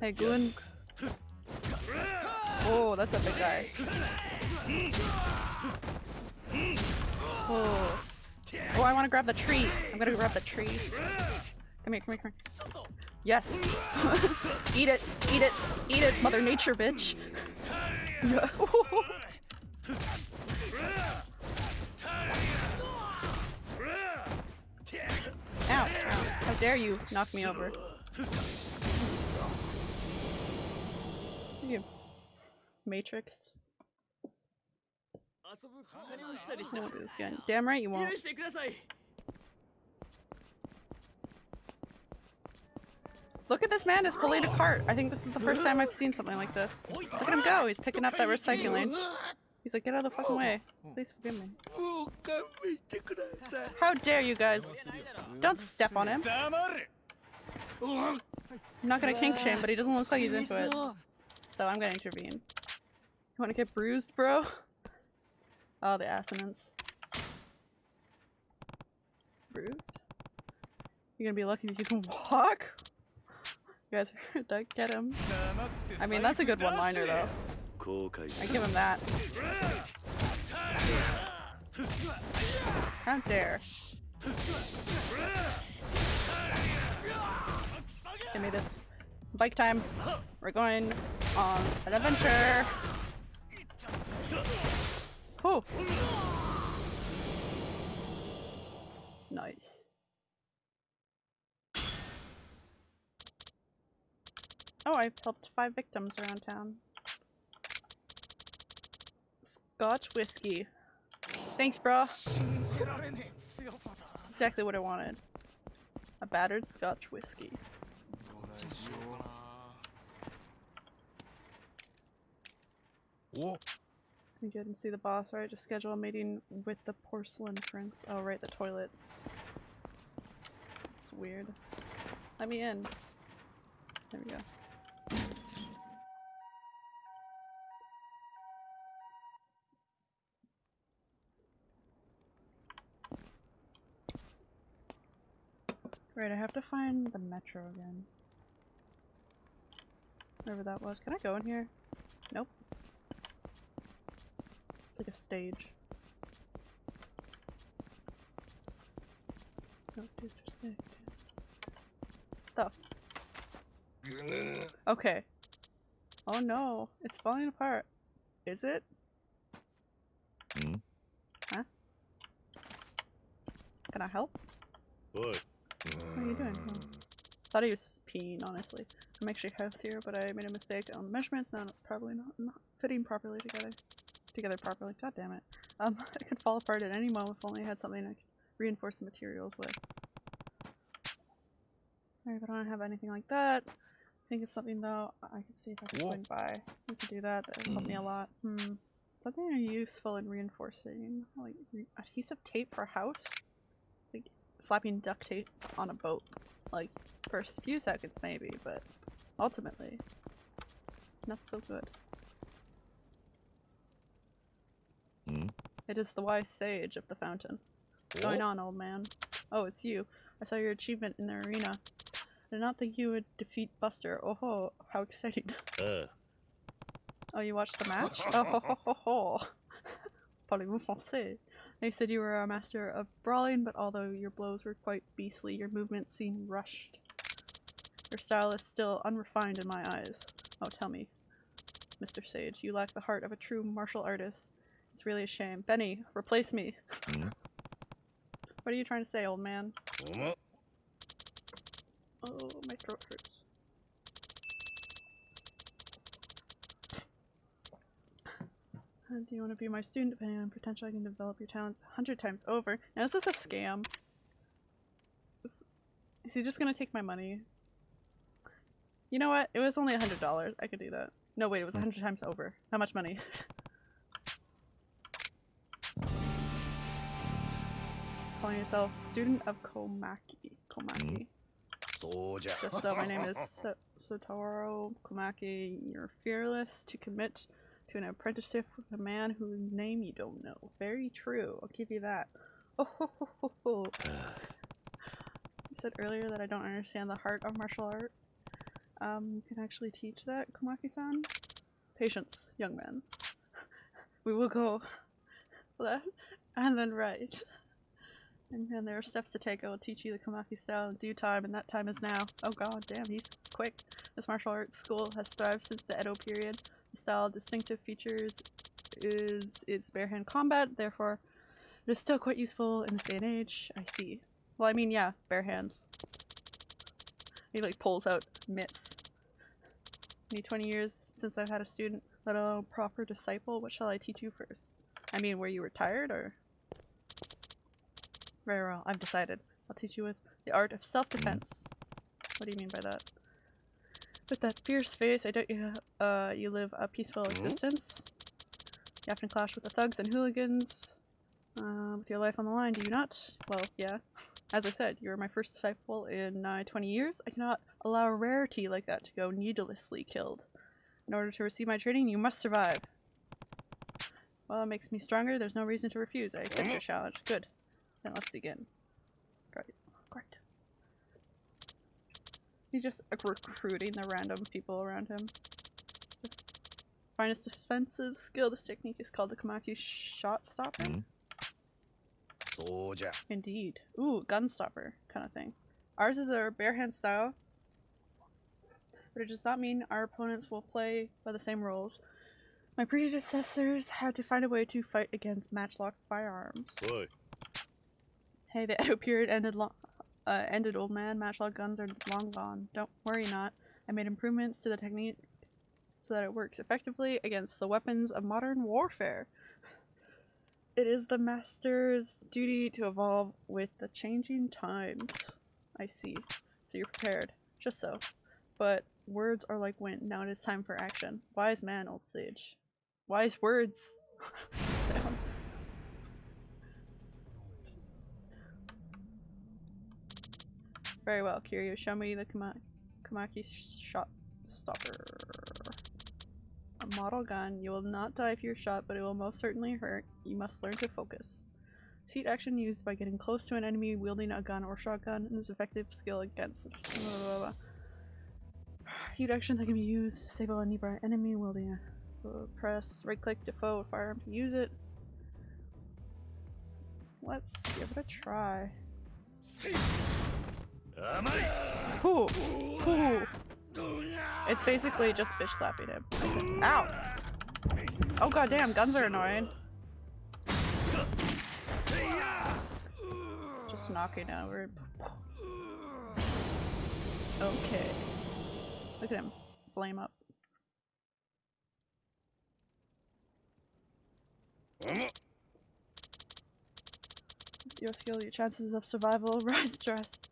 Hey, goons. Oh, that's a big guy. Oh. Oh, I want to grab the tree. I'm gonna grab the tree. Come here, come here, come here. Yes. *laughs* eat it, eat it, eat it, Mother Nature, bitch. *laughs* Ow. How dare you knock me over. You. Matrix. I won't do this again. Damn right you won't. Look at this man is pulling a cart. I think this is the first time I've seen something like this. Look at him go. He's picking up that recycling. He's like, get out of the fucking way. Please forgive me. How dare you guys? Don't step on him. I'm not gonna kink shame, but he doesn't look like he's into it. So I'm gonna intervene. You wanna get bruised, bro? Oh, the assonance. Bruised? You're gonna be lucky if you can walk? Guys heard that? Get him. I mean, that's a good one-liner, though. I give him that. How dare. Give me this. Bike time. We're going on an adventure. Oh. Nice. Oh, I've helped five victims around town. Scotch whiskey. Thanks, bro. Exactly what I wanted. A battered Scotch whiskey. Oh, You didn't see the boss, right? Just schedule a meeting with the porcelain prince. Oh, right, the toilet. It's weird. Let me in. There we go. Right, I have to find the metro again. Wherever that was. Can I go in here? Nope. It's like a stage. No disrespect. Stuff. *laughs* Okay. Oh no, it's falling apart. Is it? Hmm? Huh? Can I help? おい What are you doing? Oh. Thought he was peeing, honestly. I'm actually house here, but I made a mistake on the measurements. Now probably not, not fitting properly together. Together properly. God damn it. Um, *laughs* it could fall apart at any moment if only I had something I could reinforce the materials with. Alright, but I don't have anything like that. Think of something though. I could see if I can swing by. We could do that. That would help me a *clears throat* lot. Hmm. Something useful in reinforcing. Like re- adhesive tape for a house? Slapping duct tape on a boat. Like, for a few seconds maybe, but ultimately, not so good. Hmm? It is the wise sage of the fountain. What's going on, old man? Oh, it's you. I saw your achievement in the arena. I did not think you would defeat Buster. Oh ho, how exciting. ああ Oh, you watched the match? oh ho ho ho ho. *laughs* Parlez-vous français? They said you were a master of brawling, but although your blows were quite beastly, your movements seemed rushed. Your style is still unrefined in my eyes. Oh, tell me, Mr. Sage, you lack the heart of a true martial artist. It's really a shame. Benny, replace me. Hmm? What are you trying to say, old man? おま Oh, my throat hurts. Uh, do you want to be my student? Depending on potential, I can develop your talents a hundred times over. Now, is this a scam? Is, he just going to take my money? You know what? It was only a hundred dollars. I could do that. No, wait, it was a hundred times over. How much money? *laughs* Calling yourself student of Komaki. Komaki. Just so, my name is *laughs* Satoru Sotaro Komaki. You're fearless to commit to an apprenticeship with a man whose name you don't know. Very true. I'll give you that. Oh, ho, ho, ho, ho. You said earlier that I don't understand the heart of martial art. Um, you can actually teach that, Komaki-san. Patience, young man. *laughs* We will go *laughs* left and then right. And then there are steps to take. I will teach you the Komaki style in due time, and that time is now. Oh god damn, he's quick. This martial arts school has thrived since the Edo period. Style distinctive features is its bare hand combat, therefore it is still quite useful in this day and age. I see. Well, I mean, yeah, bare hands. He like pulls out mitts. Need 20 years since I've had a student, let alone a proper disciple. What shall I teach you first? I mean, were you retired or? Very well, I've decided. I'll teach you with the art of self-defense. What do you mean by that? With that fierce face, I doubt you, uh, you live a peaceful existence. You often clash with the thugs and hooligans. Uh, with your life on the line, do you not? Well, yeah. As I said, you're my first disciple in uh, 20 years. I cannot allow a rarity like that to go needlessly killed. In order to receive my training, you must survive. Well, it makes me stronger. There's no reason to refuse. I accept your challenge. Good. Then let's begin. Great. Great. He's just recruiting the random people around him. Finest defensive skill. This technique is called the Komaki Shot Stopper. Mm-hmm. Soja. Indeed. Ooh, gun stopper kind of thing. Ours is a bare hand style, but it does not mean our opponents will play by the same rules. My predecessors had to find a way to fight against matchlock firearms. Hey, the *laughs* appeared ended long. Uh, ended, old man. Matchlock guns are long gone. Don't worry, not. I made improvements to the technique so that it works effectively against the weapons of modern warfare. It is the master's duty to evolve with the changing times. I see. So you're prepared. Just so. But words are like wind. Now it is time for action. Wise man, old sage. Wise words. *laughs* Damn. Very well, Kiryu. Show me the Kama Komaki shot stopper. A model gun. You will not die if you're shot, but it will most certainly hurt. You must learn to focus. Seat action used by getting close to an enemy wielding a gun or shotgun and is effective skill against. Blah, blah, blah. Heat action that can be used. to Disable a nearby enemy wielding a. uh, Press right click to foe firearm to use it. Let's give it a try. It's basically just bitch slapping him. Ow! Oh goddamn, guns are annoying. Just knocking over. Okay. Look at him. Flame up. Your skill, your chances of survival *laughs* rise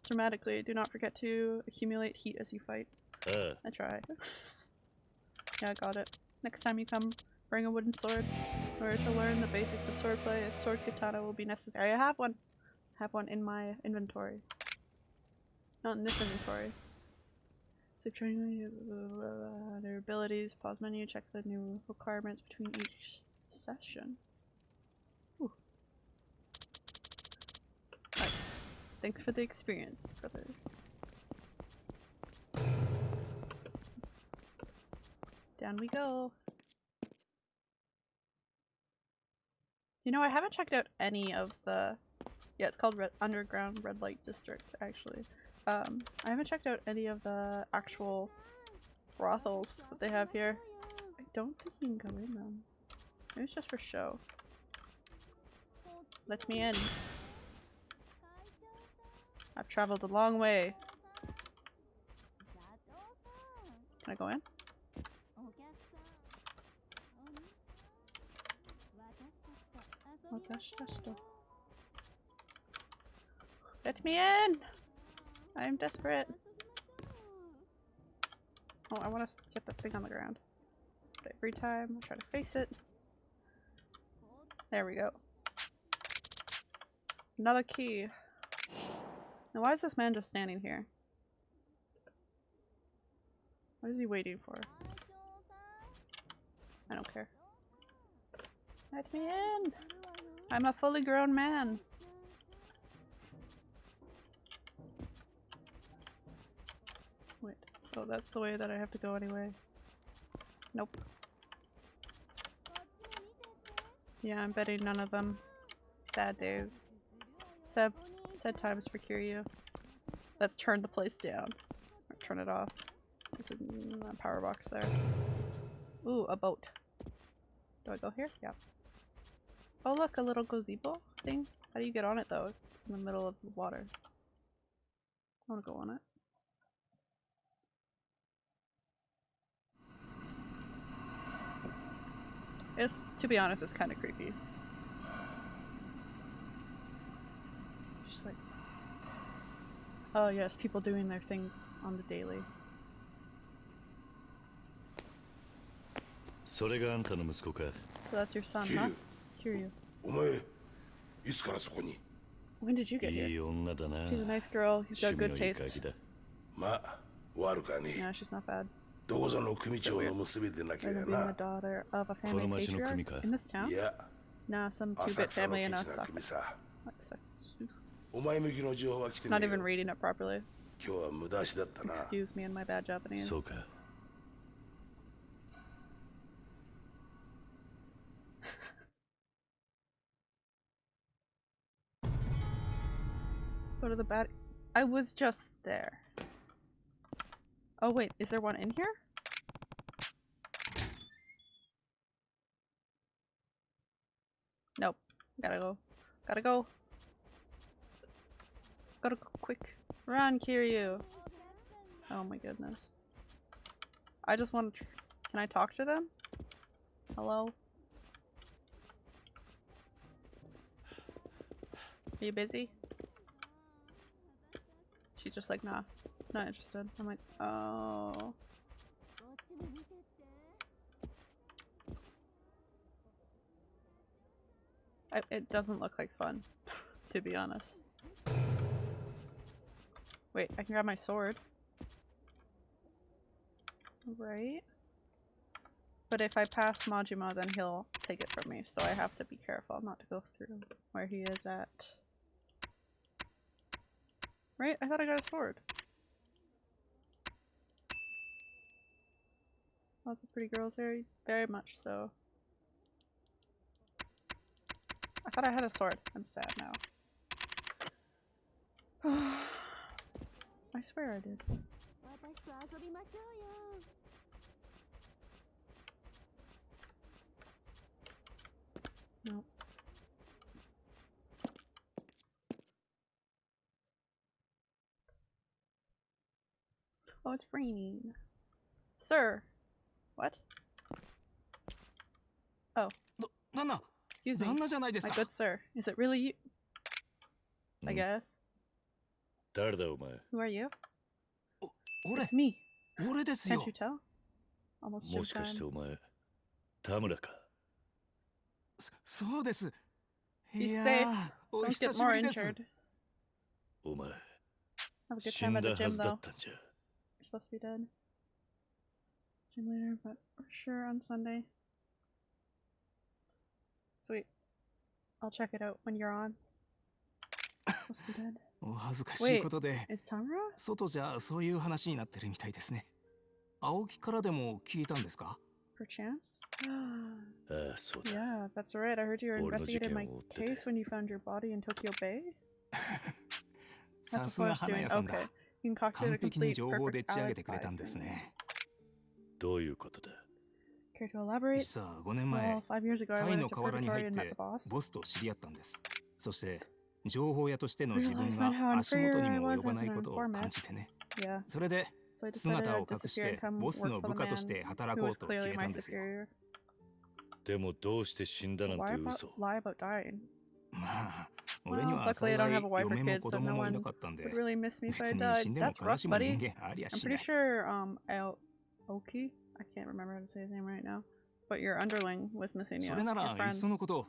dramatically. Do not forget to accumulate heat as you fight. ああ I try. *laughs* yeah, I got it. Next time you come, bring a wooden sword. In order to learn the basics of swordplay, a sword katana will be necessary. I have one. I have one in my inventory. Not in this inventory. So training uh, their abilities. Pause menu. Check the new requirements between each session. Ooh. Nice. Thanks for the experience, brother. Down we go. You know, I haven't checked out any of the. Yeah, it's called Red Underground Red Light District, actually. Um, I haven't checked out any of the actual brothels that they have here. I don't think you can go in them. Maybe it's just for show. Let me in. I've traveled a long way. Can I go in? Oh. Let me in! I'm desperate. Oh, I want to get the thing on the ground. But every time I try to face it. There we go. Another key. Now why is this man just standing here? What is he waiting for? I don't care. Let me in! I'm a fully grown man. Wait. Oh, that's the way that I have to go anyway. Nope. Yeah, I'm betting none of them. Sad days. Sad, sad times for Kiryu. Let's turn the place down. Or turn it off. There's a power box there. Ooh, a boat. Do I go here? Yeah. Oh look, a little gazebo thing. How do you get on it though? It's in the middle of the water. I wanna go on it. It's, to be honest, it's kind of creepy. Just like, oh yes, people doing their things on the daily. それがあんたの息子か So that's your son, huh? Kiryu. お前 いつからそこに When did you get い here? い女だな She's a nice girl. He's got 趣味 good のいい taste. 鍵だまあ悪かね No, she's not bad. どこぞの組長の娘でなけ Rather れ being ば the な daughter of a この family 町の組 patriarch か in this town? いや Nah, some 浅 two-bit 草の family in ケチな Osaka. 組さ Like, sucks. お前向きの情報は来てね Not えよ even reading it properly. 今日は無駄足だったな Excuse me and my bad Japanese. そうか Go to the bad. I was just there. Oh wait, is there one in here? Nope. Gotta go. Gotta go. Gotta go quick. Run, Kiryu. Oh my goodness. I just want to. Can I talk to them? Hello? Are you busy? She's just like, nah, not interested. I'm like, oh. I, it doesn't look like fun, *laughs* to be honest. Wait, I can grab my sword. Right? But if I pass Majima, then he'll take it from me, so I have to be careful not to go through where he is at. Right? I thought I got a sword. Lots of pretty girls there, very much so. I thought I had a sword. I'm sad now. *sighs* *sighs* I swear I did. No. Oh, it's raining. Sir! What? Oh. Excuse me. My good sir. Is it really you? I guess. 誰だお前 Who are you? 俺 It's me. 俺です Can't よ you tell? Almost もしかして Shinkan. お前田村かそそうです Be いや safe. ーお Don't 久 get しぶ more りです injured. お前 Have a good 死 time ん at だ the は gym ずだ though. ったんじゃ You're supposed to be dead. Stream later, but for sure on Sunday. Sweet. I'll check it out when you're on. お恥ずかしいことで?外じゃそういう話になってるみたいですね青木からでも聞いたんですか Perchance? ああそうだ yeah, that's right. I heard you were investigating my を追ってて case when you found your body in Tokyo Bay? さ That's す what I が was 花 doing. 屋さんだ Okay. You concocted 完 a 璧に complete 情報で perfect っち上げてくれ alibi たんです for me. ねどういうことだ Care to elaborate? 実は5年前 Well, five years ago, I サイ went の河原に入 Purgatory っ and met て the boss. ボスと知り合ったんですそして情報屋としての自分が *laughs* 足元にも及ばないことを感じてね。それで姿を隠してボスの部下として働こうと決めたんですよ。でもどうして死んだなんて嘘。まあ、俺には幸い嫁も子供もいなかったんで、別に死んでも悲しむ人間ありゃしない。それなら、いっそのこと、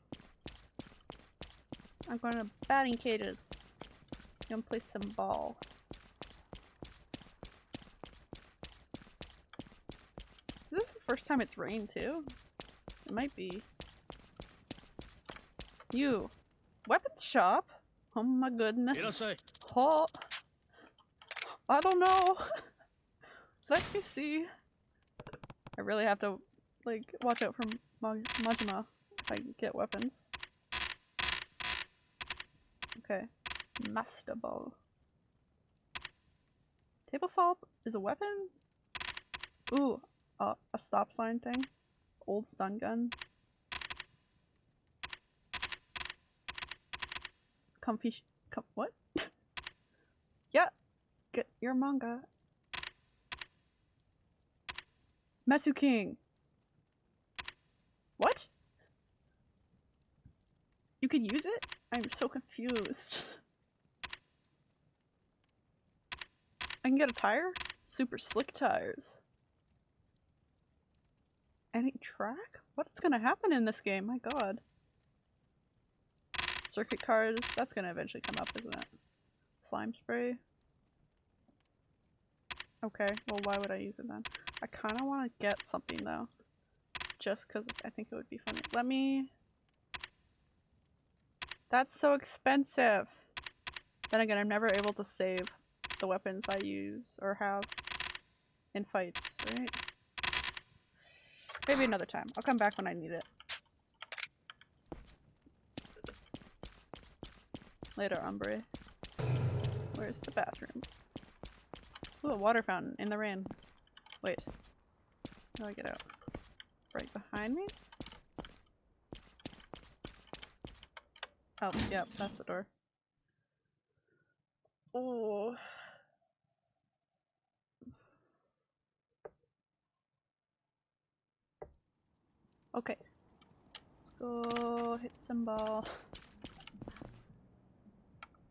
I'm going to batting cages. I'm gonna play some ball. Is this the first time it's rained too? It might be. You. weapons shop? Oh my goodness. Oh. I don't know. *laughs* Let me see. I really have to, like, watch out for Majima if I get weapons. Okay. Master Ball. Table salt is a weapon? Ooh, uh, a stop sign thing. Old stun gun. Comfy, Come, what? *laughs* yeah, get your manga. Metsu King. What? You can use it? I'm so confused. I can get a tire? Super slick tires. Any track? What's gonna happen in this game? My god. Circuit cards? That's gonna eventually come up, isn't it? Slime spray? Okay, well why would I use it then? I kinda wanna get something though. Just cause I think it would be funny. Let me... That's so expensive! Then again, I'm never able to save the weapons I use or have in fights, right? Maybe another time. I'll come back when I need it. Later, Umbre. Where's the bathroom? Ooh, a water fountain in the rain. Wait. How do I get out? Right behind me? Oh, yep, that's the door. Oh. Okay. Let's go hit some ball.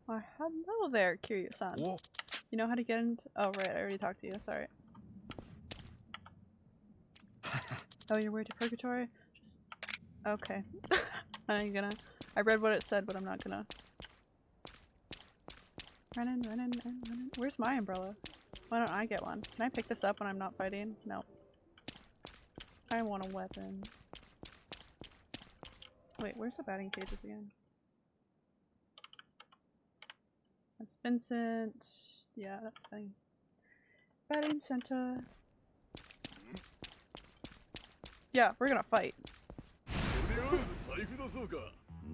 Oh, hello there, Kiryu-san. You know how to get into- oh right, I already talked to you, sorry. *laughs* oh, you're worried to purgatory? Just- okay. *laughs* I'm gonna- I read what it said, but I'm not gonna- Running, running, running. Where's my umbrella? Why don't I get one? Can I pick this up when I'm not fighting? No. I want a weapon. Wait, where's the batting cages again? That's Vincent. Yeah, that's fine. Batting center. Yeah, we're gonna fight.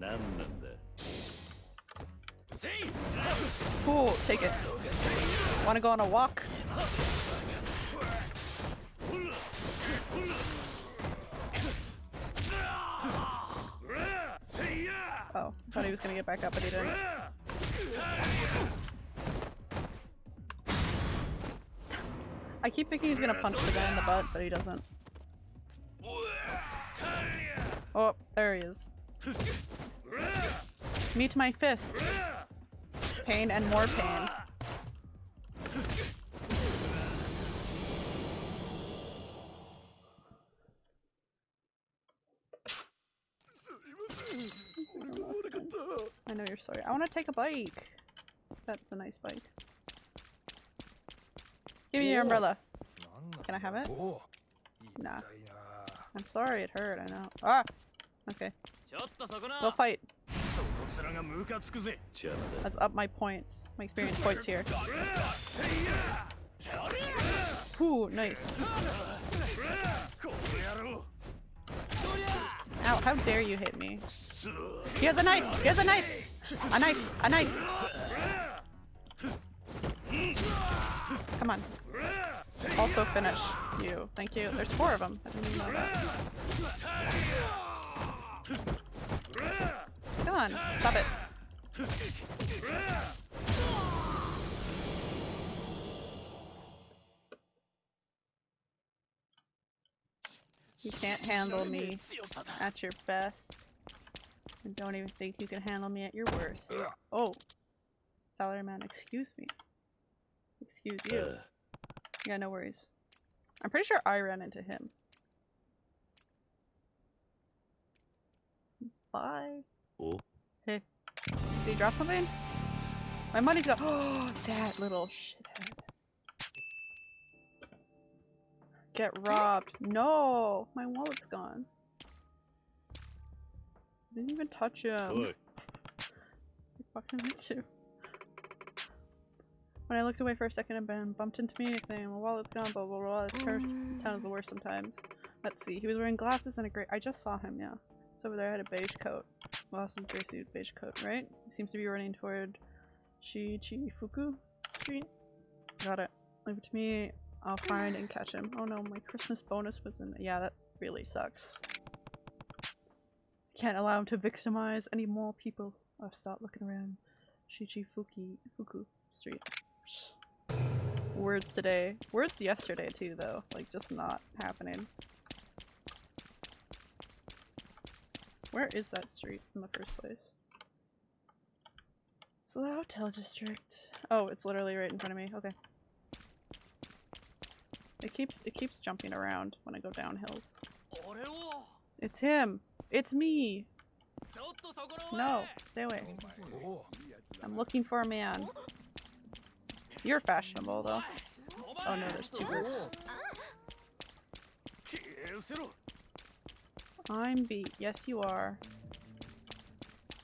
財布出そうか何なんだ Cool, take it. Wanna go on a walk? Oh, thought he was gonna get back up, but he didn't. I keep thinking he's gonna punch the guy in the butt, but he doesn't. Oh, there he is. Me to my fists. Pain and more pain. I know you're sorry. I want to take a bike. That's a nice bike. Give me your umbrella. Can I have it? Nah. I'm sorry, it hurt, I know. Ah! Okay. We'll fight. Let's up my points, my experience points here. Ooh, nice. Ow, how dare you hit me. He has a knife! He has a knife! A knife! A knife! Come on. Also finish you. Thank you. There's four of them on. Stop it. You can't handle me at your best. And don't even think you can handle me at your worst. Oh. Salaryman, excuse me. Excuse you. Yeah, no worries. I'm pretty sure I ran into him. Bye. oh. Did he drop something? My money's gone. Oh, *gasps* that little shithead. Get robbed. No! My wallet's gone. I Didn't even touch him. Oi. You fucking me too. When I looked away for a second and Ben bumped into me, and my wallet's gone, blah blah blah. This town is- *gasps* town is the worst sometimes. Let's see. He was wearing glasses and a gray- I just saw him, yeah. Over there, had a beige coat. Gray suit, beige coat, right? Seems to be running toward Shichifuku Street. Got it. Leave it to me. I'll find and catch him. Oh no, my Christmas bonus was in- yeah, that really sucks. Can't allow him to victimize any more people. I've stopped looking around. Shichifuki Fuku Street. Words today. Words yesterday too though. Like just not happening. Where is that street in the first place? It's the hotel district. Oh, it's literally right in front of me. Okay. It keeps it keeps jumping around when I go down hills. It's him. It's me. No, stay away. I'm looking for a man. You're fashionable though. Oh no, there's two groups. I'm beat. Yes, you are.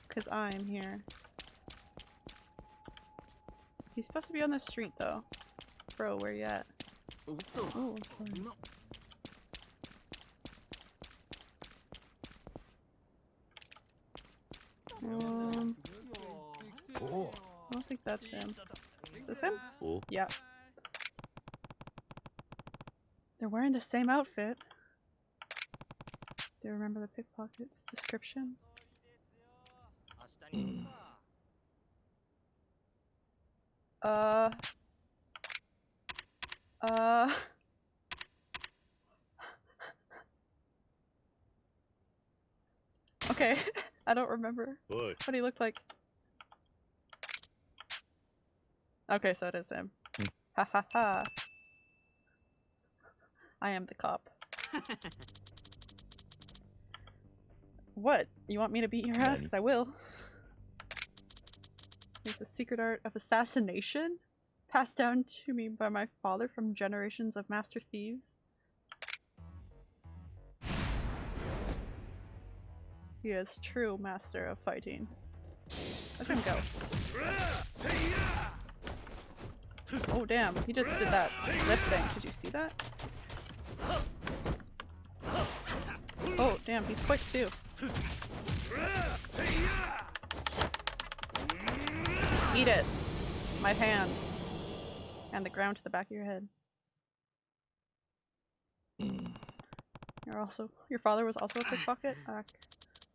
Cause I'm here. He's supposed to be on the street though. Bro, where you at? Oh, I'm sorry. Um, I don't think that's him. Is this him? Oh. Yeah. They're wearing the same outfit. Do you remember the pickpocket's description? *clears throat* uh. Uh. *laughs* okay, *laughs* I don't remember Boy. what he looked like. Okay, so it is him. Hmm. Ha ha ha. I am the cop. *laughs* what? You want me to beat your ass? Because I will. It's the secret art of assassination? Passed down to me by my father from generations of master thieves. He is true master of fighting. Let him go. Oh damn, he just did that lip thing. Did you see that? Oh damn, he's quick too. Eat it. My hand. And the ground to the back of your head. You're also your father was also a pickpocket? Ugh.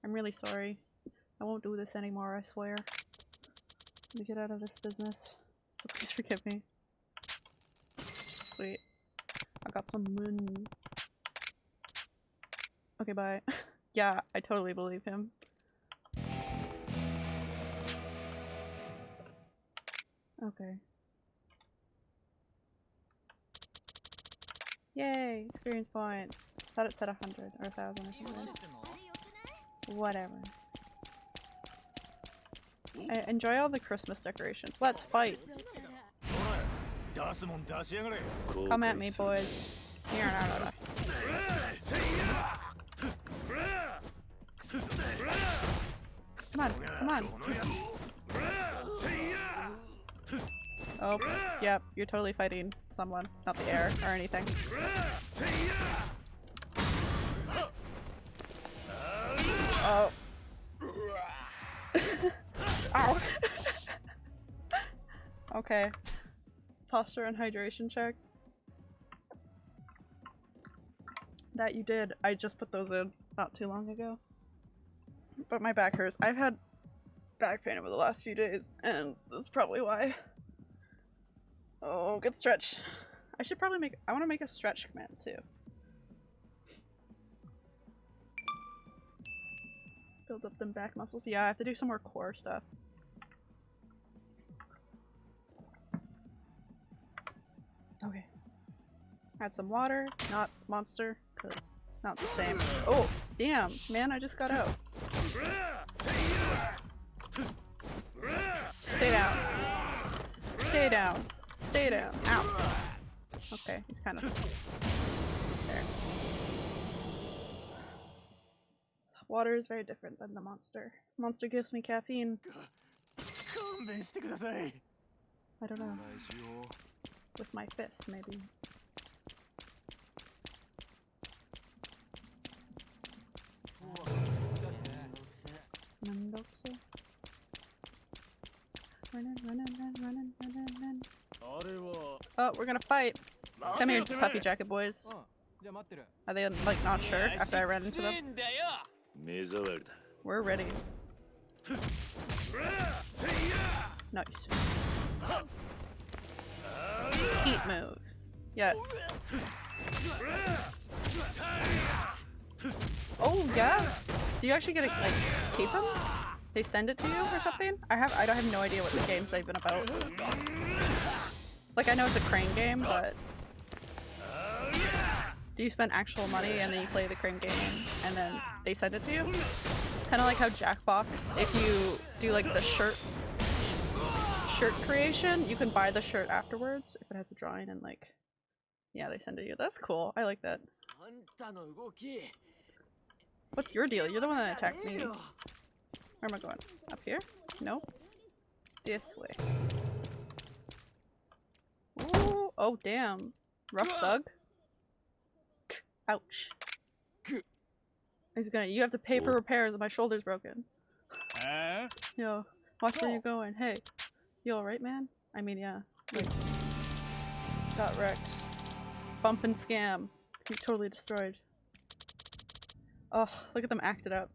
I'm really sorry. I won't do this anymore, I swear. Let me get out of this business. So please forgive me. Sweet. I got some money. Okay, bye. *laughs* Yeah, I totally believe him. Okay. Yay! Experience points. Thought it said a hundred or a thousand or something. Whatever. I enjoy all the Christmas decorations. Let's fight! Come at me, boys. Come on. Oh, yep, you're totally fighting someone, not the air or anything. Oh. *laughs* Ow. *laughs* okay. Posture and hydration check. That you did. I just put those in not too long ago. But my back hurts. I've had back pain over the last few days, and that's probably why. Oh, good stretch. I should probably make- I want to make a stretch command too. Build up them back muscles. Yeah, I have to do some more core stuff. Okay. Add some water, not monster, because not the same. Oh, damn, man, I just got out. Stay down. Stay down. Stay down. Ow. Okay, he's kind of... There. Water is very different than the monster. Monster gives me caffeine. I don't know. With my fist, maybe. Running, running, running, running, running. Oh, we're gonna fight. Come here, puppy jacket boys. Are they like not sure after I ran into them? We're ready. Nice. Heat move. Yes. Oh yeah. Do you actually get to like keep him? They send it to you or something? I have I don't have no idea what the games they've been about. Like I know it's a crane game, but do you spend actual money and then you play the crane game and then they send it to you? Kind of like how Jackbox, if you do like the shirt shirt creation, you can buy the shirt afterwards if it has a drawing and like yeah, they send it to you. That's cool. I like that. What's your deal? You're the one that attacked me. Where am I going? Up here? No. This way. Ooh, oh damn. Rough thug. Ouch. He's gonna you have to pay for repairs my shoulder's broken. Yo, watch where you're going. Hey. You alright man? I mean yeah. Like, got wrecked. Bump and scam. He's totally destroyed. Oh, look at them acted up.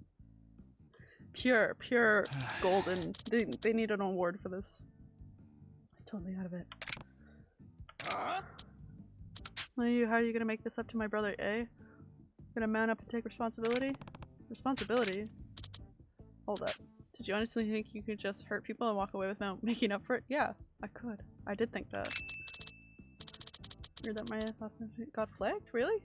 Pure, pure *sighs* golden. They, they need an award for this. It's totally out of it. Are you, how are you gonna make this up to my brother, eh? Gonna man up and take responsibility? Responsibility? Hold up. Did you honestly think you could just hurt people and walk away without *laughs* making up for it? Yeah, I could. I did think that. Weird that my last name got flagged? Really?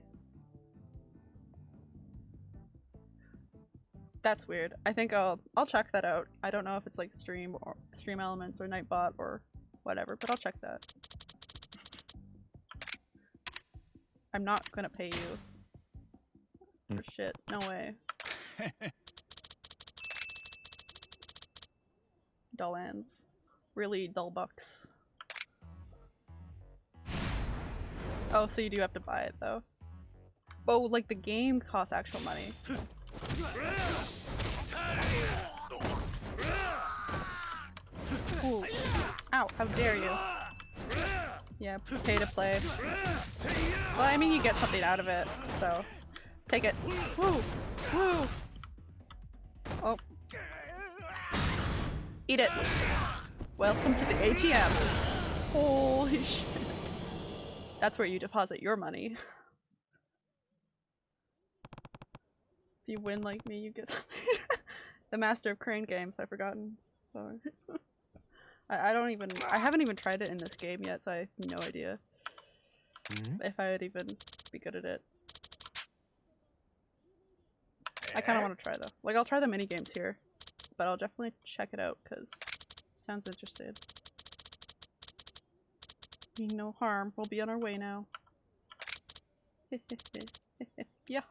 That's weird. I think I'll I'll check that out. I don't know if it's like stream or stream elements or nightbot or whatever, but I'll check that. I'm not gonna pay you hmm. for shit. No way. *laughs* dull ends. Really dull bucks. Oh, so you do have to buy it though. Oh, like the game costs actual money. *laughs* Ooh. Ow, how dare you. Yeah, pay to play. Well, I mean you get something out of it, so take it. Woo! Woo! Oh. Eat it! Welcome to the ATM! Holy shit. That's where you deposit your money. *laughs* you win like me, you get something. *laughs* the master of crane games, I've forgotten. Sorry. *laughs* I, I don't even- I haven't even tried it in this game yet, so I have no idea mm-hmm. if I would even be good at it. I kind of want to try though. Like, I'll try the mini games here, but I'll definitely check it out because sounds interested. Mean no harm. We'll be on our way now. *laughs* yeah.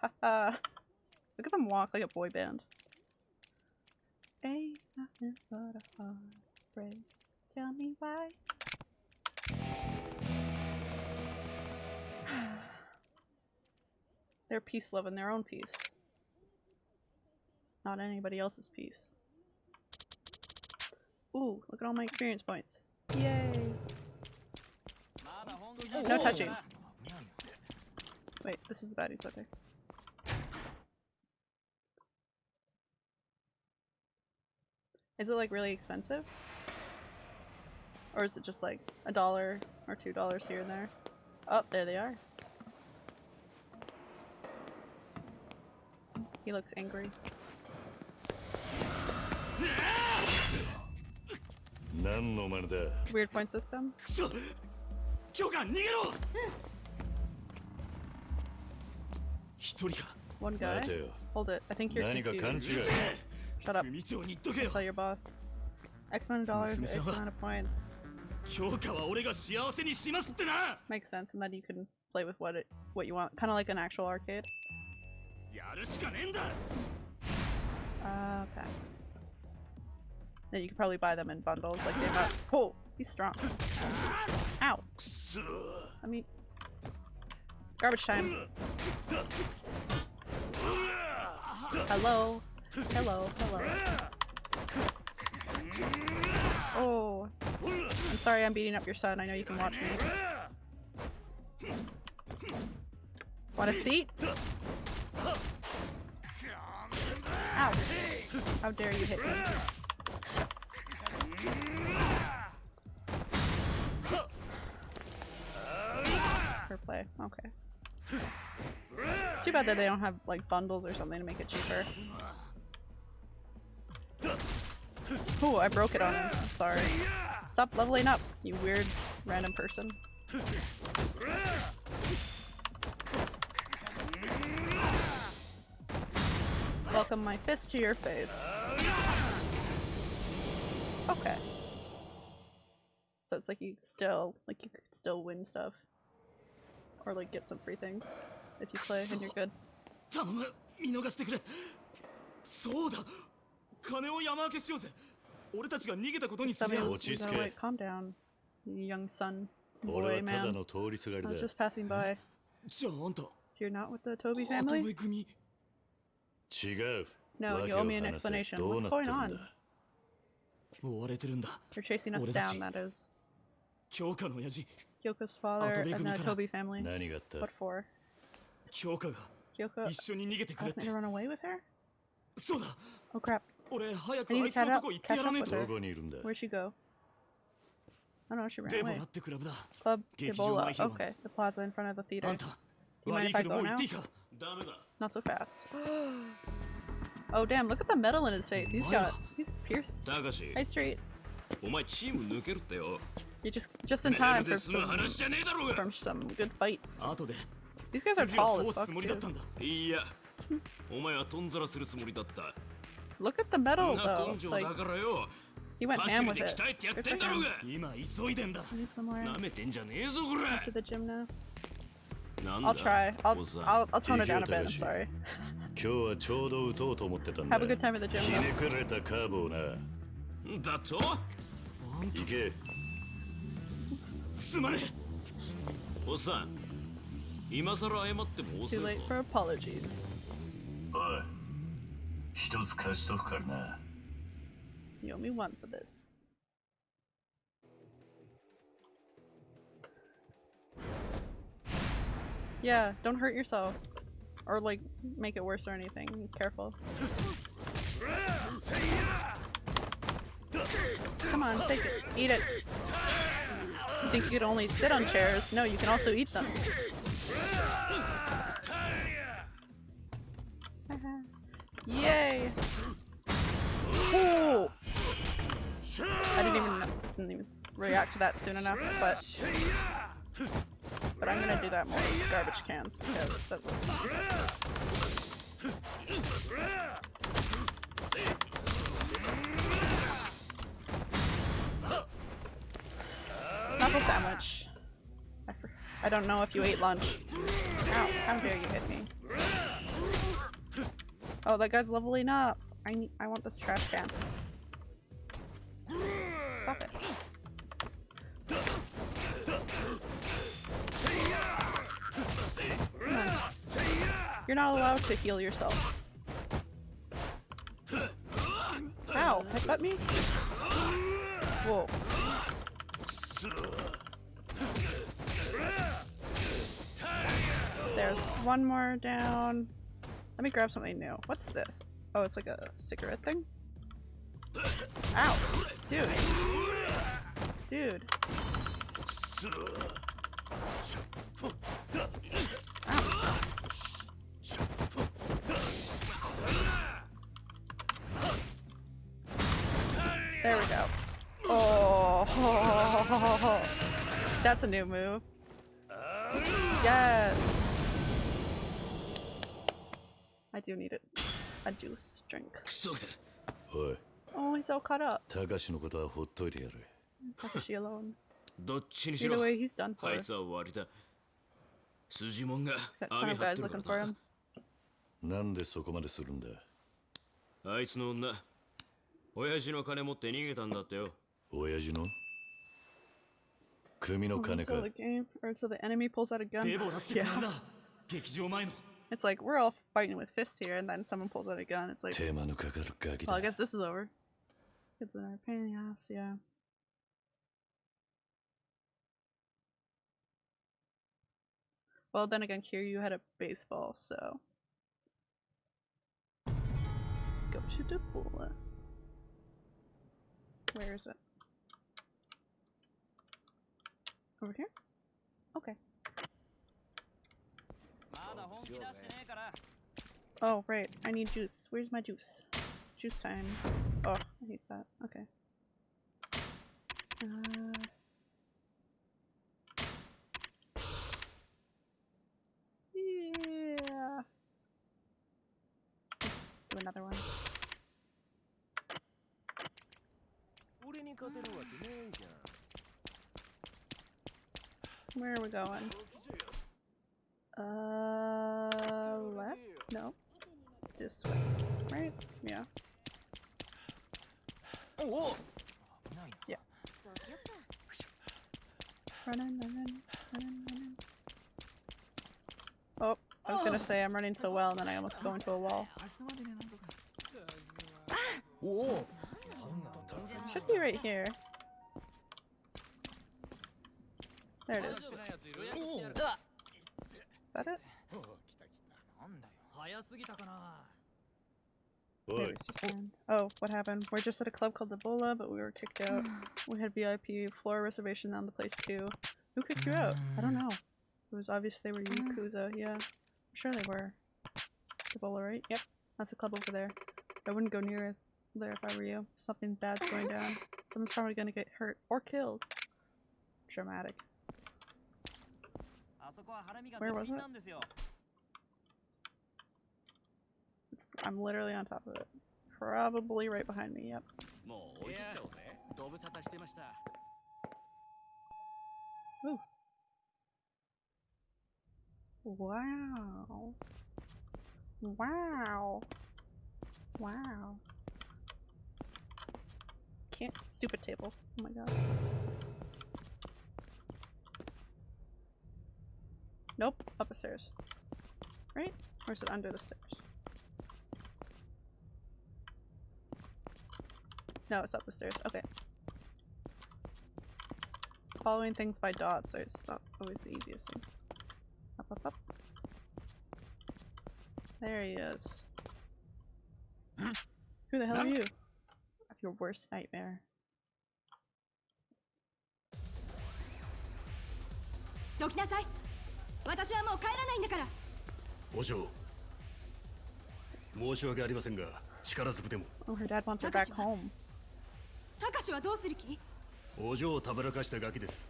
Look at them walk like a boy band. Ain't nothing but a heartbreak. Tell me why. *sighs* They're peace loving their own peace. Not anybody else's peace. Ooh, look at all my experience points. Yay! No touching. Wait, this is the baddies, okay. Is it like really expensive? Or is it just like a dollar or two dollars here and there? Oh, there they are. He looks angry. Weird point system. One guy. Hold it. I think you're confused. Shut up. Tell your boss. X amount of dollars, X amount of points. Makes sense, and then you can play with what it, what you want, kind of like an actual arcade. Uh, okay. Then you can probably buy them in bundles, like they have. Oh, he's strong. Ow. I mean, garbage time. Hello. Hello, hello. Oh. I'm sorry I'm beating up your son. I know you can watch me. Want a seat? Ow. How dare you hit me. Per play. Okay. It's too bad that they don't have like bundles or something to make it cheaper. Oh, I broke it on him. I'm sorry. Stop leveling up, you weird random person. Welcome my fist to your face. Okay. So it's like you still like you could still win stuff. Or like get some free things if you play and you're good. 頼む見逃してくれそうだ 金を山分けしようぜ俺たちが逃げたことにする落ち着け calm down young son boy man I was just passing by じゃああんた You're not with the Toby family? 違う No, you owe me an explanation. What's going on? 追われてるんだ You're chasing us down, that is 京香の親父 Kyoka's father and the Toby family. What for? Kyoka. Kyoka. Asked me to run away with her? Oh crap. Where'd she go? I don't know, she ran away. Club Deborah. Okay, the plaza in front of the theater. You mind if I go now? Not so fast. *gasps* Oh damn, look at the metal in his face. He's got he's pierced. High Street. You just just in time for some, from some good fights. These guys are tall as fuck. Too. *laughs* んだいやお前はとんざらするつもりだった Look at the metal な though. 根性 Like だからよ he went 走 ham り with で it. 鍛えてやっ Good て for んだろう him. が今急いでんだ I need some more. なめてんじゃねえぞこら To the gym now. なん I'll だ try. I'll おっさん I'll, I'll tone it down a bit. I'm Takashi. sorry. 今日はちょうど打とうと思ってたんだ Have a good time at the gym ひ though. ねくれたカーブをなだと行けすまねえおっさん今さら謝っても遅 Too い late ぞ for apologies. おい 一つ貸しとくからな You owe me one for this. Yeah, don't hurt yourself. Or like make it worse or anything. Be careful. Come on, take it. Eat it. You think you could only sit on chairs? No, you can also eat them. Yay! Ooh. I didn't even didn't even react to that soon enough, but but I'm gonna do that more with garbage cans because that was Knuckle sandwich. I, I don't know if you ate lunch. Ow, how dare you hit me. Oh, that guy's leveling up. I need, I want this trash can. Stop it. You're not allowed to heal yourself. Ow, headbutt me? Whoa. There's one more down. Let me grab something new. What's this? Oh, it's like a cigarette thing? Ow! Dude. Dude. Ow. There we go. Oh, *laughs* that's a new move. Yes. I do need it. A juice drink. クソがおい Oh, he's all caught up. 高志のことはほっといてやる Takashi alone. どっちにし Either ろ way, he's done あ for. いつは終わりだ筋もんが Got 網 ton of 張っ guys てるか looking ら for な him. なんでそこまでするんだあいつの女親父の金持って逃げたんだってよ親父の組の金か Until the game, or until the enemy pulls out a gun. デボラってク Yeah. ラブだ劇場前の it's like we're all fighting with fists here, and then someone pulls out a gun. It's like, well, I guess this is over. It's in our pain in the ass, yeah. Well, then again, Kiryu had a baseball, so. Go to the bullet. Where is it? Over here? Okay. Oh, right. I need juice. Where's my juice? Juice time. Oh, I hate that. Okay. Uh... Yeah. Do another one. Where are we going? Uh... this way, right? Yeah. Whoa. Yeah. Running, running, running, running. Oh, I was gonna say I'm running so well and then I almost go into a wall. Whoa. Should be right here. There it is. Is that it? Oh, what happened? We're just at a club called Ebola, but we were kicked out. *gasps* we had VIP floor reservation on the place too. Who kicked you out? I don't mm. know. It was obvious they were mm. Yakuza, yeah. I'm sure they were. Ebola, right? Yep. That's a club over there. I wouldn't go near there if I were you. Something bad's going *laughs* down. Someone's probably gonna get hurt or killed. Dramatic. Where was it? I'm literally on top of it. Probably right behind me, yep. Ooh. Wow. Wow. Wow. Can't- stupid table. Oh my god. Nope, up the stairs. Right? Or is it under the stairs? No, it's up the stairs. Okay. Following things by dots is not always the easiest thing. Up, up, up. There he is. Who the hell are you? Your worst nightmare. どきなさい私はもう帰らないんだからお嬢申し訳ありませんが力ずくでも Oh, her dad wants her back home. たかしはどうする気？お嬢をたぶらかしたガキです。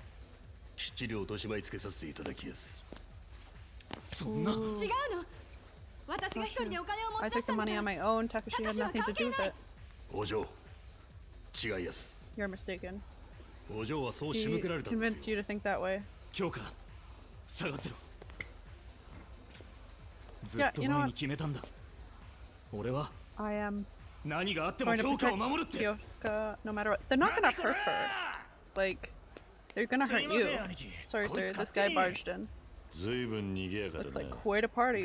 きっちり落としまいつけさせていただきやす。そんな？違うの。私が一人でお金を持っ出したのかたかしは関係ないお嬢違いやす。お嬢はそうしむくられた強化。下がってろ。ずっと前に決めたんだ。俺は何があっても強化を守るって。Naka, no matter what. They're not gonna hurt her. Like, they're gonna hurt you. Sorry, sir, this guy barged in. Looks like quite a party.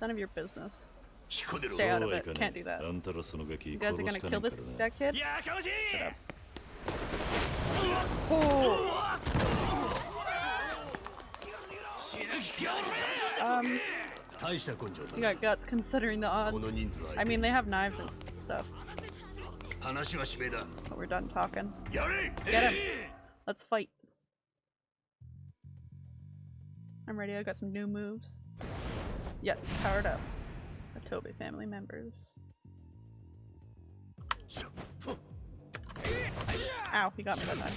None of your business. Stay out of it. Can't do that. You guys are gonna kill this that kid? Shut. Oh. Um, you got guts considering the odds. I mean, they have knives and stuff but we're done talking. Get him. Let's fight. I'm ready. I got some new moves. Yes, powered up. The Toby family members. Ow, he got me that time.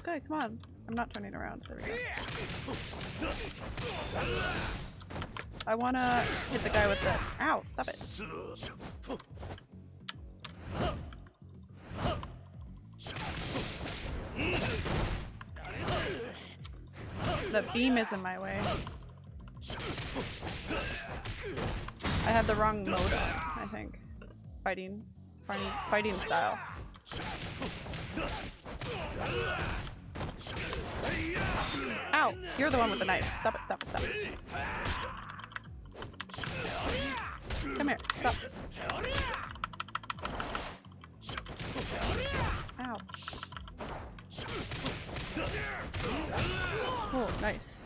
Okay, come on. I'm not turning around. There we go. I wanna hit the guy with the. Ow, stop it. The beam is in my way. I had the wrong mode I think. Fighting. Fighting, fighting style. Ow! You're the one with the knife. Stop it, stop it, stop it. Come here, stop. Ow. Oh, nice.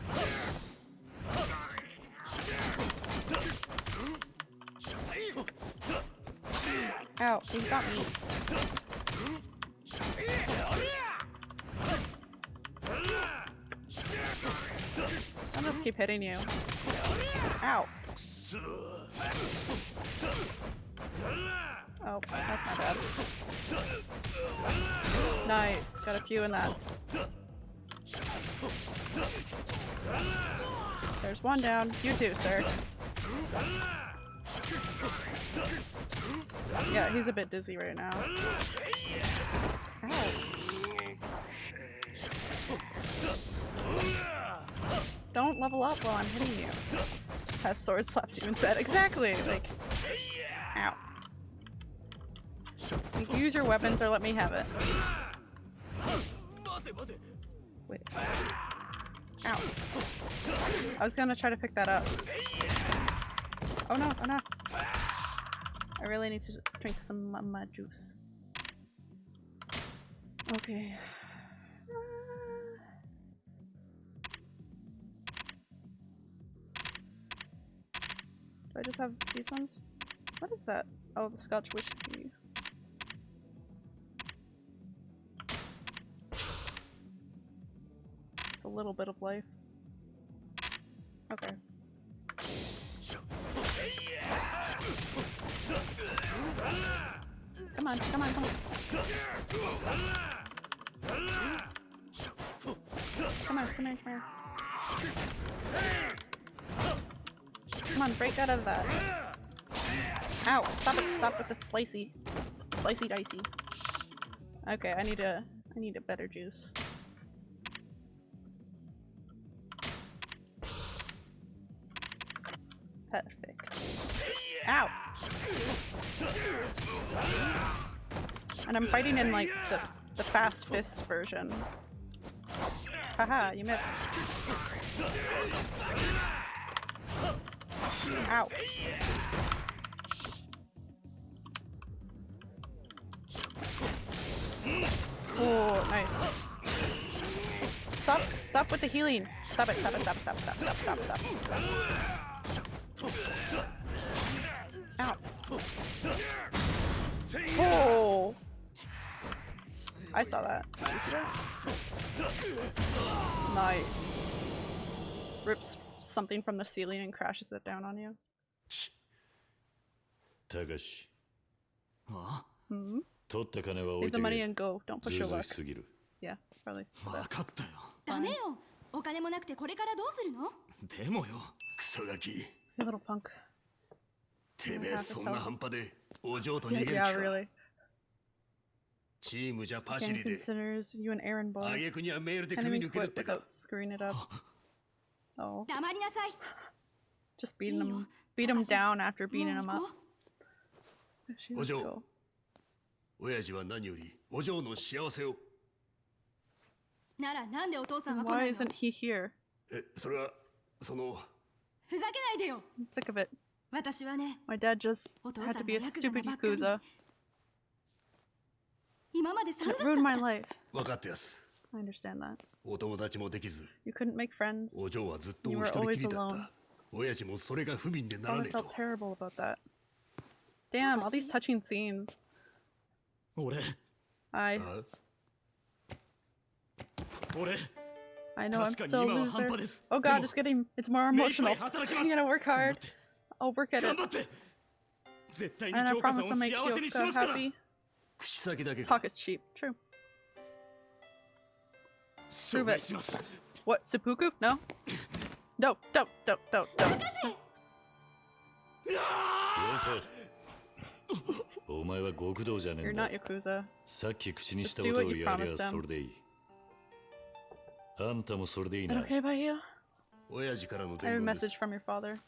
Ow, he got me. I must keep hitting you. Ow. Oh, that's my bad. Nice. Got a few in that. There's one down. You too, sir. Yeah, he's a bit dizzy right now. Ow. Don't level up while I'm hitting you. Has sword slaps you instead. Exactly! Like, ow. Like, use your weapons or let me have it. Wait. Ow. I was gonna try to pick that up. Oh no, oh no. I really need to drink some uh, mama juice. Okay. Just have these ones? What is that? Oh, the Scotch whiskey. It's a little bit of life. Okay. Come on, come on, come on. Come on, come here, come here. Come on, break out of that. Ow, stop it, stop with the slicey. Slicey dicey. Okay, I need a I need a better juice. Perfect. Ow! And I'm fighting in like the, the fast fist version. Haha, you missed. Ow. Oh, nice. Stop, stop with the healing. Stop it, stop it, stop, stop, stop, stop, stop, stop. Ow. Oh! I saw that? Nice. Rips something from the ceiling and crashes it down on you. Takashi. Huh? Hmm? The money and go. Don't push your luck. Yeah, probably. 分かったよ。ダメよ。お金もなくてこれからどうするのでもよ、クソガキ。You little punk. *laughs* Yeah, really. チームじゃパシリで。あげくにはメールで組み抜けるってか。*gasps* *laughs* Oh, 黙りなさい just beating いいよ him, beat him 私 down after beating もう him 行 up. こ She お was 嬢 cool. 親父は何よりお嬢の幸せをうならなんでお父さんは来な Why いの isn't he here? えそれはそのふざけないでよ I'm sick of it. 私はね My dad just お父 had さ to ん be a がヤクザ stupid なばっかり yakuza. 今まで散 It 々 ruined だ my った life. 分かってやす I understand that. お友達もできず You couldn't make friends. お嬢はずっとお You 一 were 人きり always だっ alone. た親父もそれが不憫でなら Probably ねえと felt terrible about that. Damn, all these touching scenes. 俺 I あ 俺 I know I'm 確かに still a 今は loser. 半端です Oh で god, も it's getting it's more 目いっぱ emotional. い働きま I'm す gonna work 頑張 hard. って I'll work at 頑 it. 張って絶対に And I 京香さん promise を I'll 幸 make せにし Kyoka ますから happy. 口先だけ Talk か is cheap. True. 証 Prove 明 it. します What, seppuku? No? No, *clears throat* don't, don't, don't, don't. よせお前は極道じゃねえ You're んだ not Yakuza. さっき口にした Just こ do と what を you やり promised ゃ him. それでいいあんたもそれでいい Is な it okay by you? 親父からの I have a 伝言です message from your father.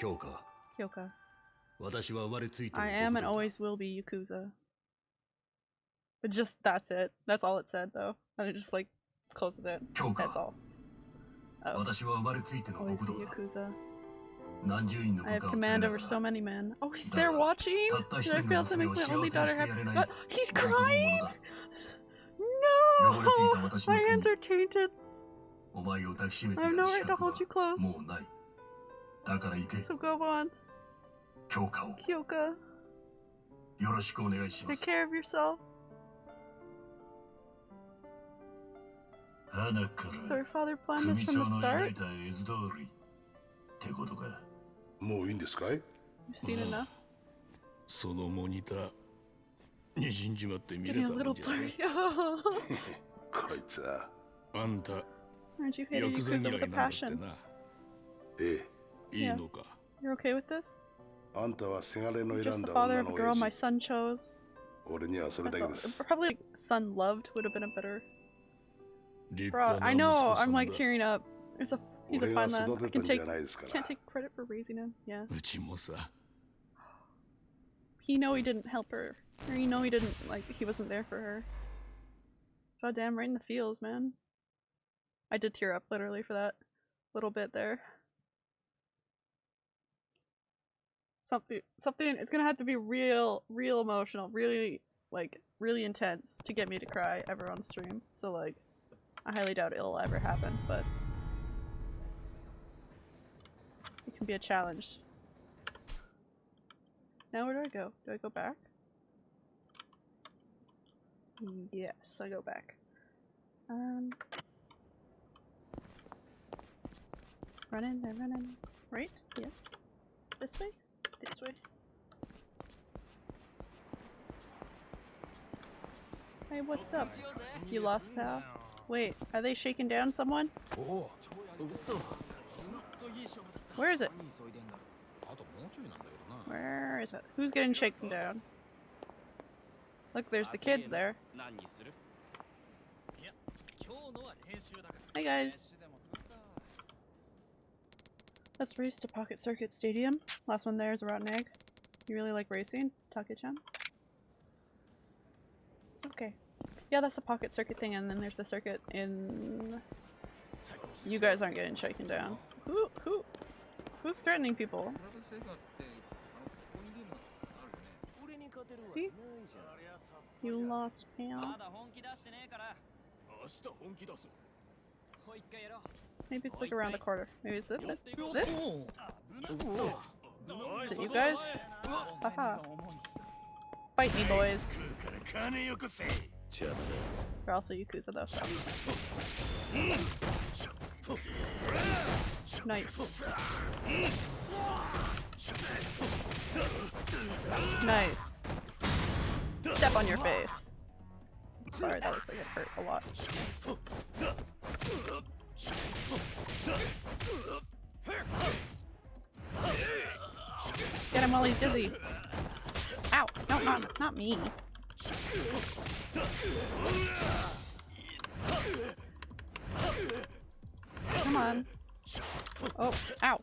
京香 Kyoka. 私は生まれついての I am and 極道だ always will be Yakuza. It's just that's it. That's all it said though. And it just like closes it. That's all. Oh. Always the Yakuza. I have command over so many men. Oh, he's there watching? Did I fail to make my only daughter happy? But uh, he's crying! No! *laughs* My hands are tainted. I have no right to hold you close. So go on. Kyoka. Take care of yourself. So her father planned this 組 from 長 the の start? 描いた絵図通りってことかもういいんですかい You've seen enough? そのモニターにじんじまって見れ Getting た a も little んじゃない blurry. こいつはあんた Aren't you hated ヤクザ Yakuza 嫌 with い a なんだって passion? なええいいのか *laughs* *laughs* You're okay with this? あんたはせがれの Just 選ん the だ father 女 of の a girl 親 my 父 son chose. 俺にはそれだ That's け all. です Probably like son loved would have been a better. Bro, I know. I'm like tearing up. It's a he's a fun lad. I can take can't take credit for raising him. Yeah. He know he didn't help her, or he know he didn't like he wasn't there for her. God damn, right in the fields, man. I did tear up literally for that little bit there. Something, something. It's gonna have to be real, real emotional, really like really intense to get me to cry ever on stream. So like. I highly doubt it'll ever happen, but it can be a challenge. Now where do I go? Do I go back? Yes, I go back. Um, running, they're running. Right? Yes. This way? This way. Hey, what's up? You lost pal? Wait, are they shaking down someone? Where is it? Where is it? Who's getting shaken down? Look, there's the kids there. Hey guys. Let's race to Pocket Circuit Stadium. Last one there is a rotten egg. You really like racing, Take-chan? Okay. Yeah, that's the Pocket Circuit thing, and then there's the circuit in... You guys aren't getting shaken down. Who, who, who's threatening people? See? You lost, pal. Maybe it's like around the corner. Maybe it's it? This? Is it you guys? Haha. Fight me, boys. They're also Yakuza though, so. Nice. Nice. Step on your face. Sorry, that looks like it hurt a lot. Get him while he's dizzy. Ow! No, not, not me. Come on. Oh, ow.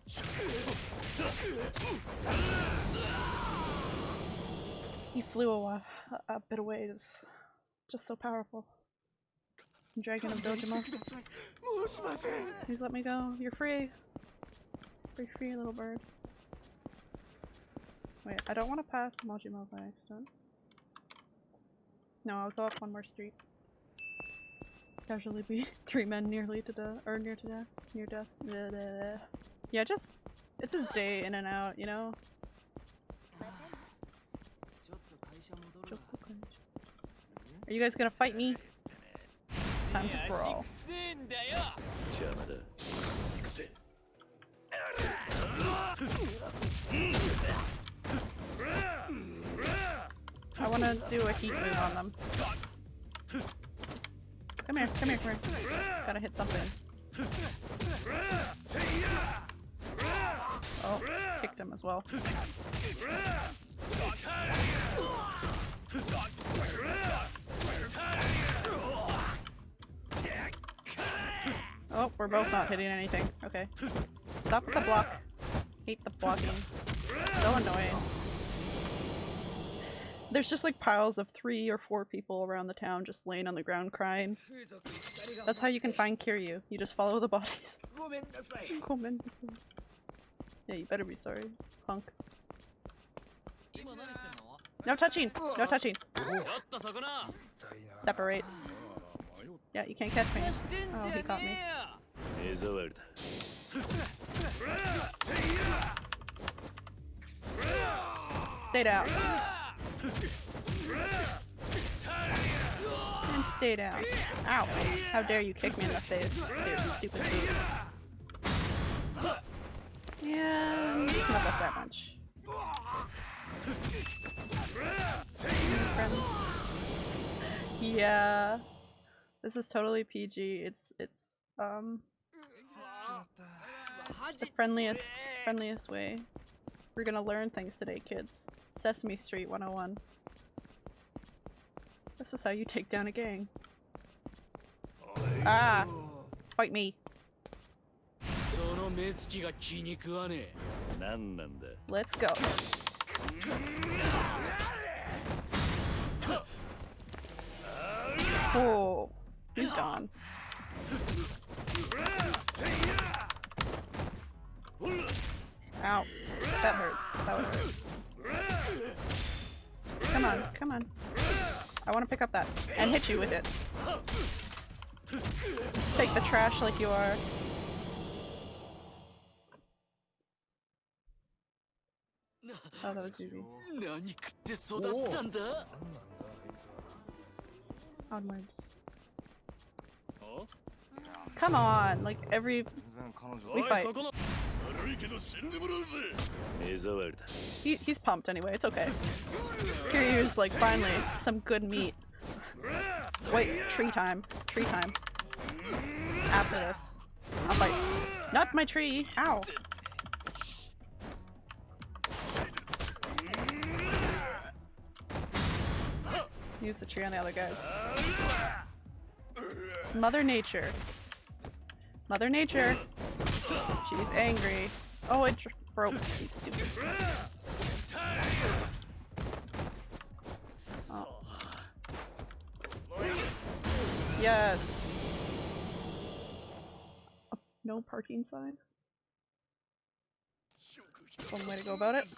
He flew a, a bit of ways. Just so powerful. Dragon of Dojima. Please let me go. You're free. Free, free, little bird. Wait, I don't want to pass Majima by accident. No, I'll go up one more street. Casually be *laughs* three men nearly to death, or near to death, near death. Blah, blah, blah. Yeah, just it's his day in and out, you know. Are you guys gonna fight me? Time to brawl. I want to do a heat move on them. Come here, come here, come here. Gotta hit something. Oh, kicked him as well. Oh, we're both not hitting anything. Okay. Stop with the block. Hate the blocking. So annoying. There's just like piles of three or four people around the town just laying on the ground crying. That's how you can find Kiryu. You just follow the bodies. *laughs* yeah, you better be sorry, punk. No touching! No touching! Separate. Yeah, you can't catch me. Oh, he caught me. Stay down. And Stay down. Ow. How dare you kick me in the face, you stupid. Yeah, not us that much. Yeah. This is totally PG. It's it's um the friendliest friendliest way. We're gonna learn things today, kids. Sesame Street 101. This is how you take down a gang. Ah! Fight me! Let's go. Oh, he's gone. Ow that hurts. That would hurt. Come on, come on. I want to pick up that and hit you with it. Take the trash like you are. Oh, that was easy. Onwards. Come on, like every we fight. He, he's pumped anyway, it's okay. Kiryu's like, finally, some good meat. Wait, tree time. Tree time. After this. I'll fight. Not my tree! Ow! Use the tree on the other guys. It's Mother Nature. Mother Nature. She's angry. Oh, it broke. Stupid. Oh. Yes. No parking sign. One way to go about it.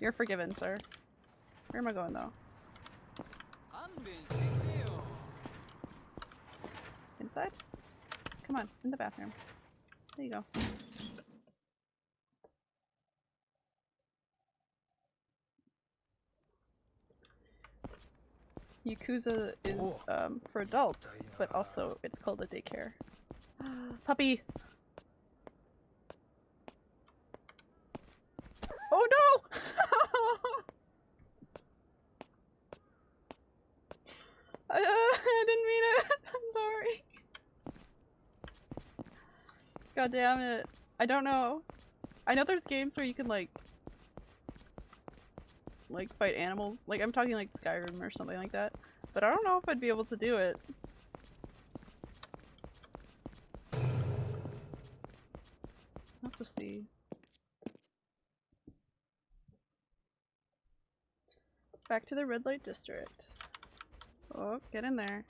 You're forgiven, sir. Where am I going though? Inside? Come on, in the bathroom. There you go. Yakuza is um, for adults, but also it's called a daycare. *gasps* Puppy! Oh no! *laughs* I, uh, *laughs* I didn't mean it. *laughs* I'm sorry. God damn it. I don't know. I know there's games where you can like like fight animals. Like I'm talking like Skyrim or something like that. But I don't know if I'd be able to do it. I'll have to see. Back to the red light district. Oh, get in there.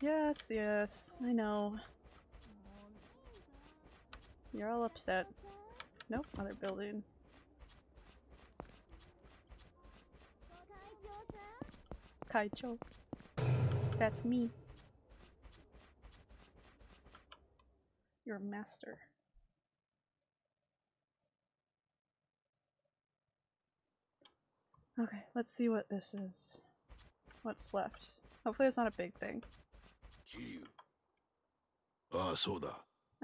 Yes, yes, I know. You're all upset. Nope, other building. Kaicho. That's me. You're master. Okay, let's see what this is. What's left. Hopefully it's not a big thing.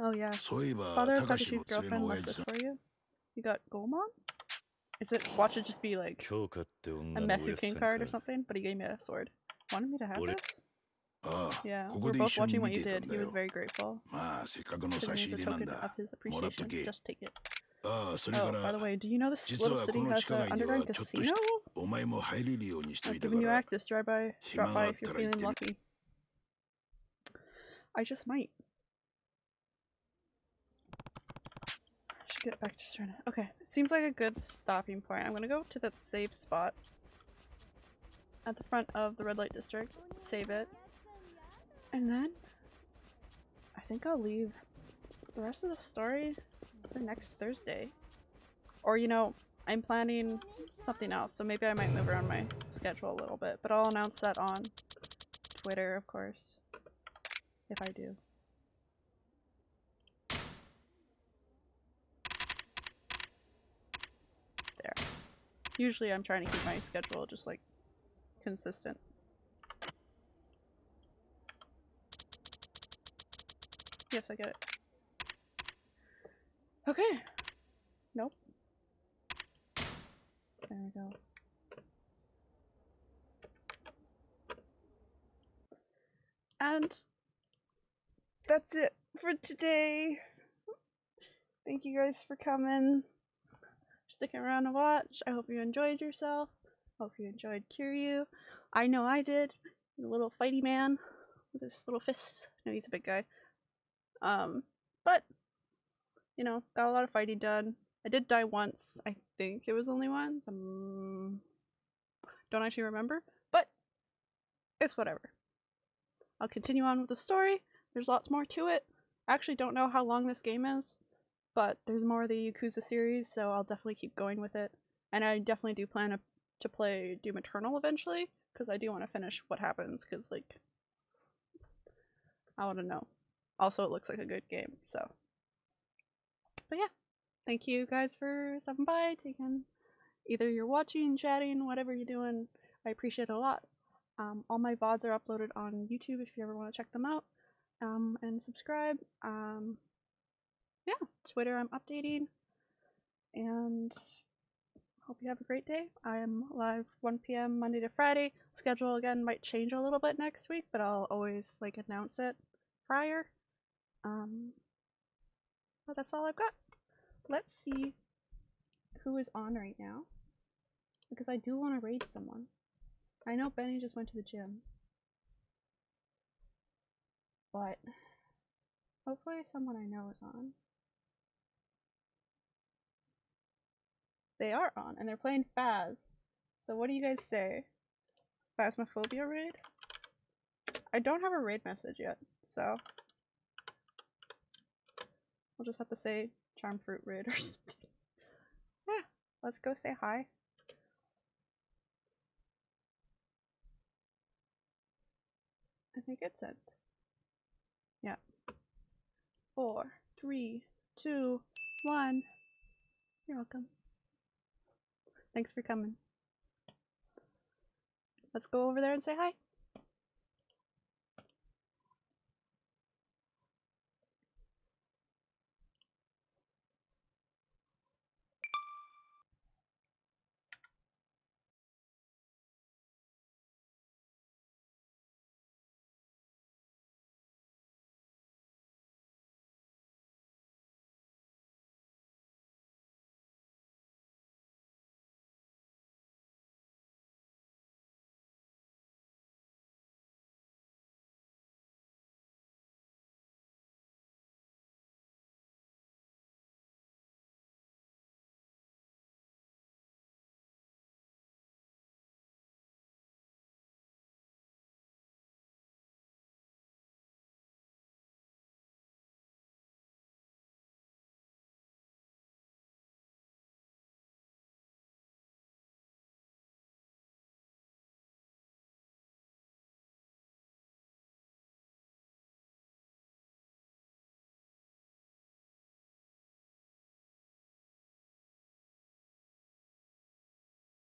Oh yeah. Father of Takashi's girlfriend wants this for you. You got Gomon? Is it watch it just be like a messy king card or something? But he gave me a sword. Wanted me to have this? Yeah, we're both watching what you did. He was very grateful. Should use a token of his appreciation. Just take it. ああそれか Oh, by the ら way, do you know this 実 little はこ city の has 地下 an 街には underground ちょっと casino? したお前も入れるようにしと Like, いた when か you ら act this, drive by, 暇 drop が by あ if った you're ら行っ feeling てみ lucky. I just might. I should get back to Serena. Okay, it seems like a good stopping point. I'm gonna go to that save spot at the front of the red light district, save it, and then I think I'll leave the rest of the story the next Thursday. Or, you know, I'm planning something else, so maybe I might move around my schedule a little bit. But I'll announce that on Twitter, of course, if I do. There. Usually I'm trying to keep my schedule just, like, consistent. Yes, I get it. Okay. Nope. There we go. And that's it for today. Thank you guys for coming, sticking around to watch. I hope you enjoyed yourself. Hope you enjoyed Kiryu. I know I did. The little fighty man with his little fists. No, he's a big guy. Um, but you know, got a lot of fighting done. I did die once. I think it was only once. Um, don't actually remember, but it's whatever. I'll continue on with the story. There's lots more to it. I actually don't know how long this game is, but there's more of the Yakuza series, so I'll definitely keep going with it. And I definitely do plan to, to play Doom Eternal eventually, because I do want to finish what happens, because, like, I want to know. Also, it looks like a good game, so. But yeah, thank you guys for stopping by, taking either you're watching, chatting, whatever you're doing. I appreciate it a lot. Um, all my VODs are uploaded on YouTube if you ever want to check them out. Um, and subscribe. Um, yeah, Twitter I'm updating. And hope you have a great day. I am live 1 p.m. Monday to Friday. Schedule again might change a little bit next week, but I'll always like announce it prior. Um, that's all I've got. Let's see who is on right now. Because I do want to raid someone. I know Benny just went to the gym. But hopefully someone I know is on. They are on, and they're playing Phas. So what do you guys say? Phasmophobia raid? I don't have a raid message yet, so I'll just have to say charm fruit raid or *laughs* something. Yeah, let's go say hi. I think it's sent. Yeah. Four, three, two, one. You're welcome. Thanks for coming. Let's go over there and say hi.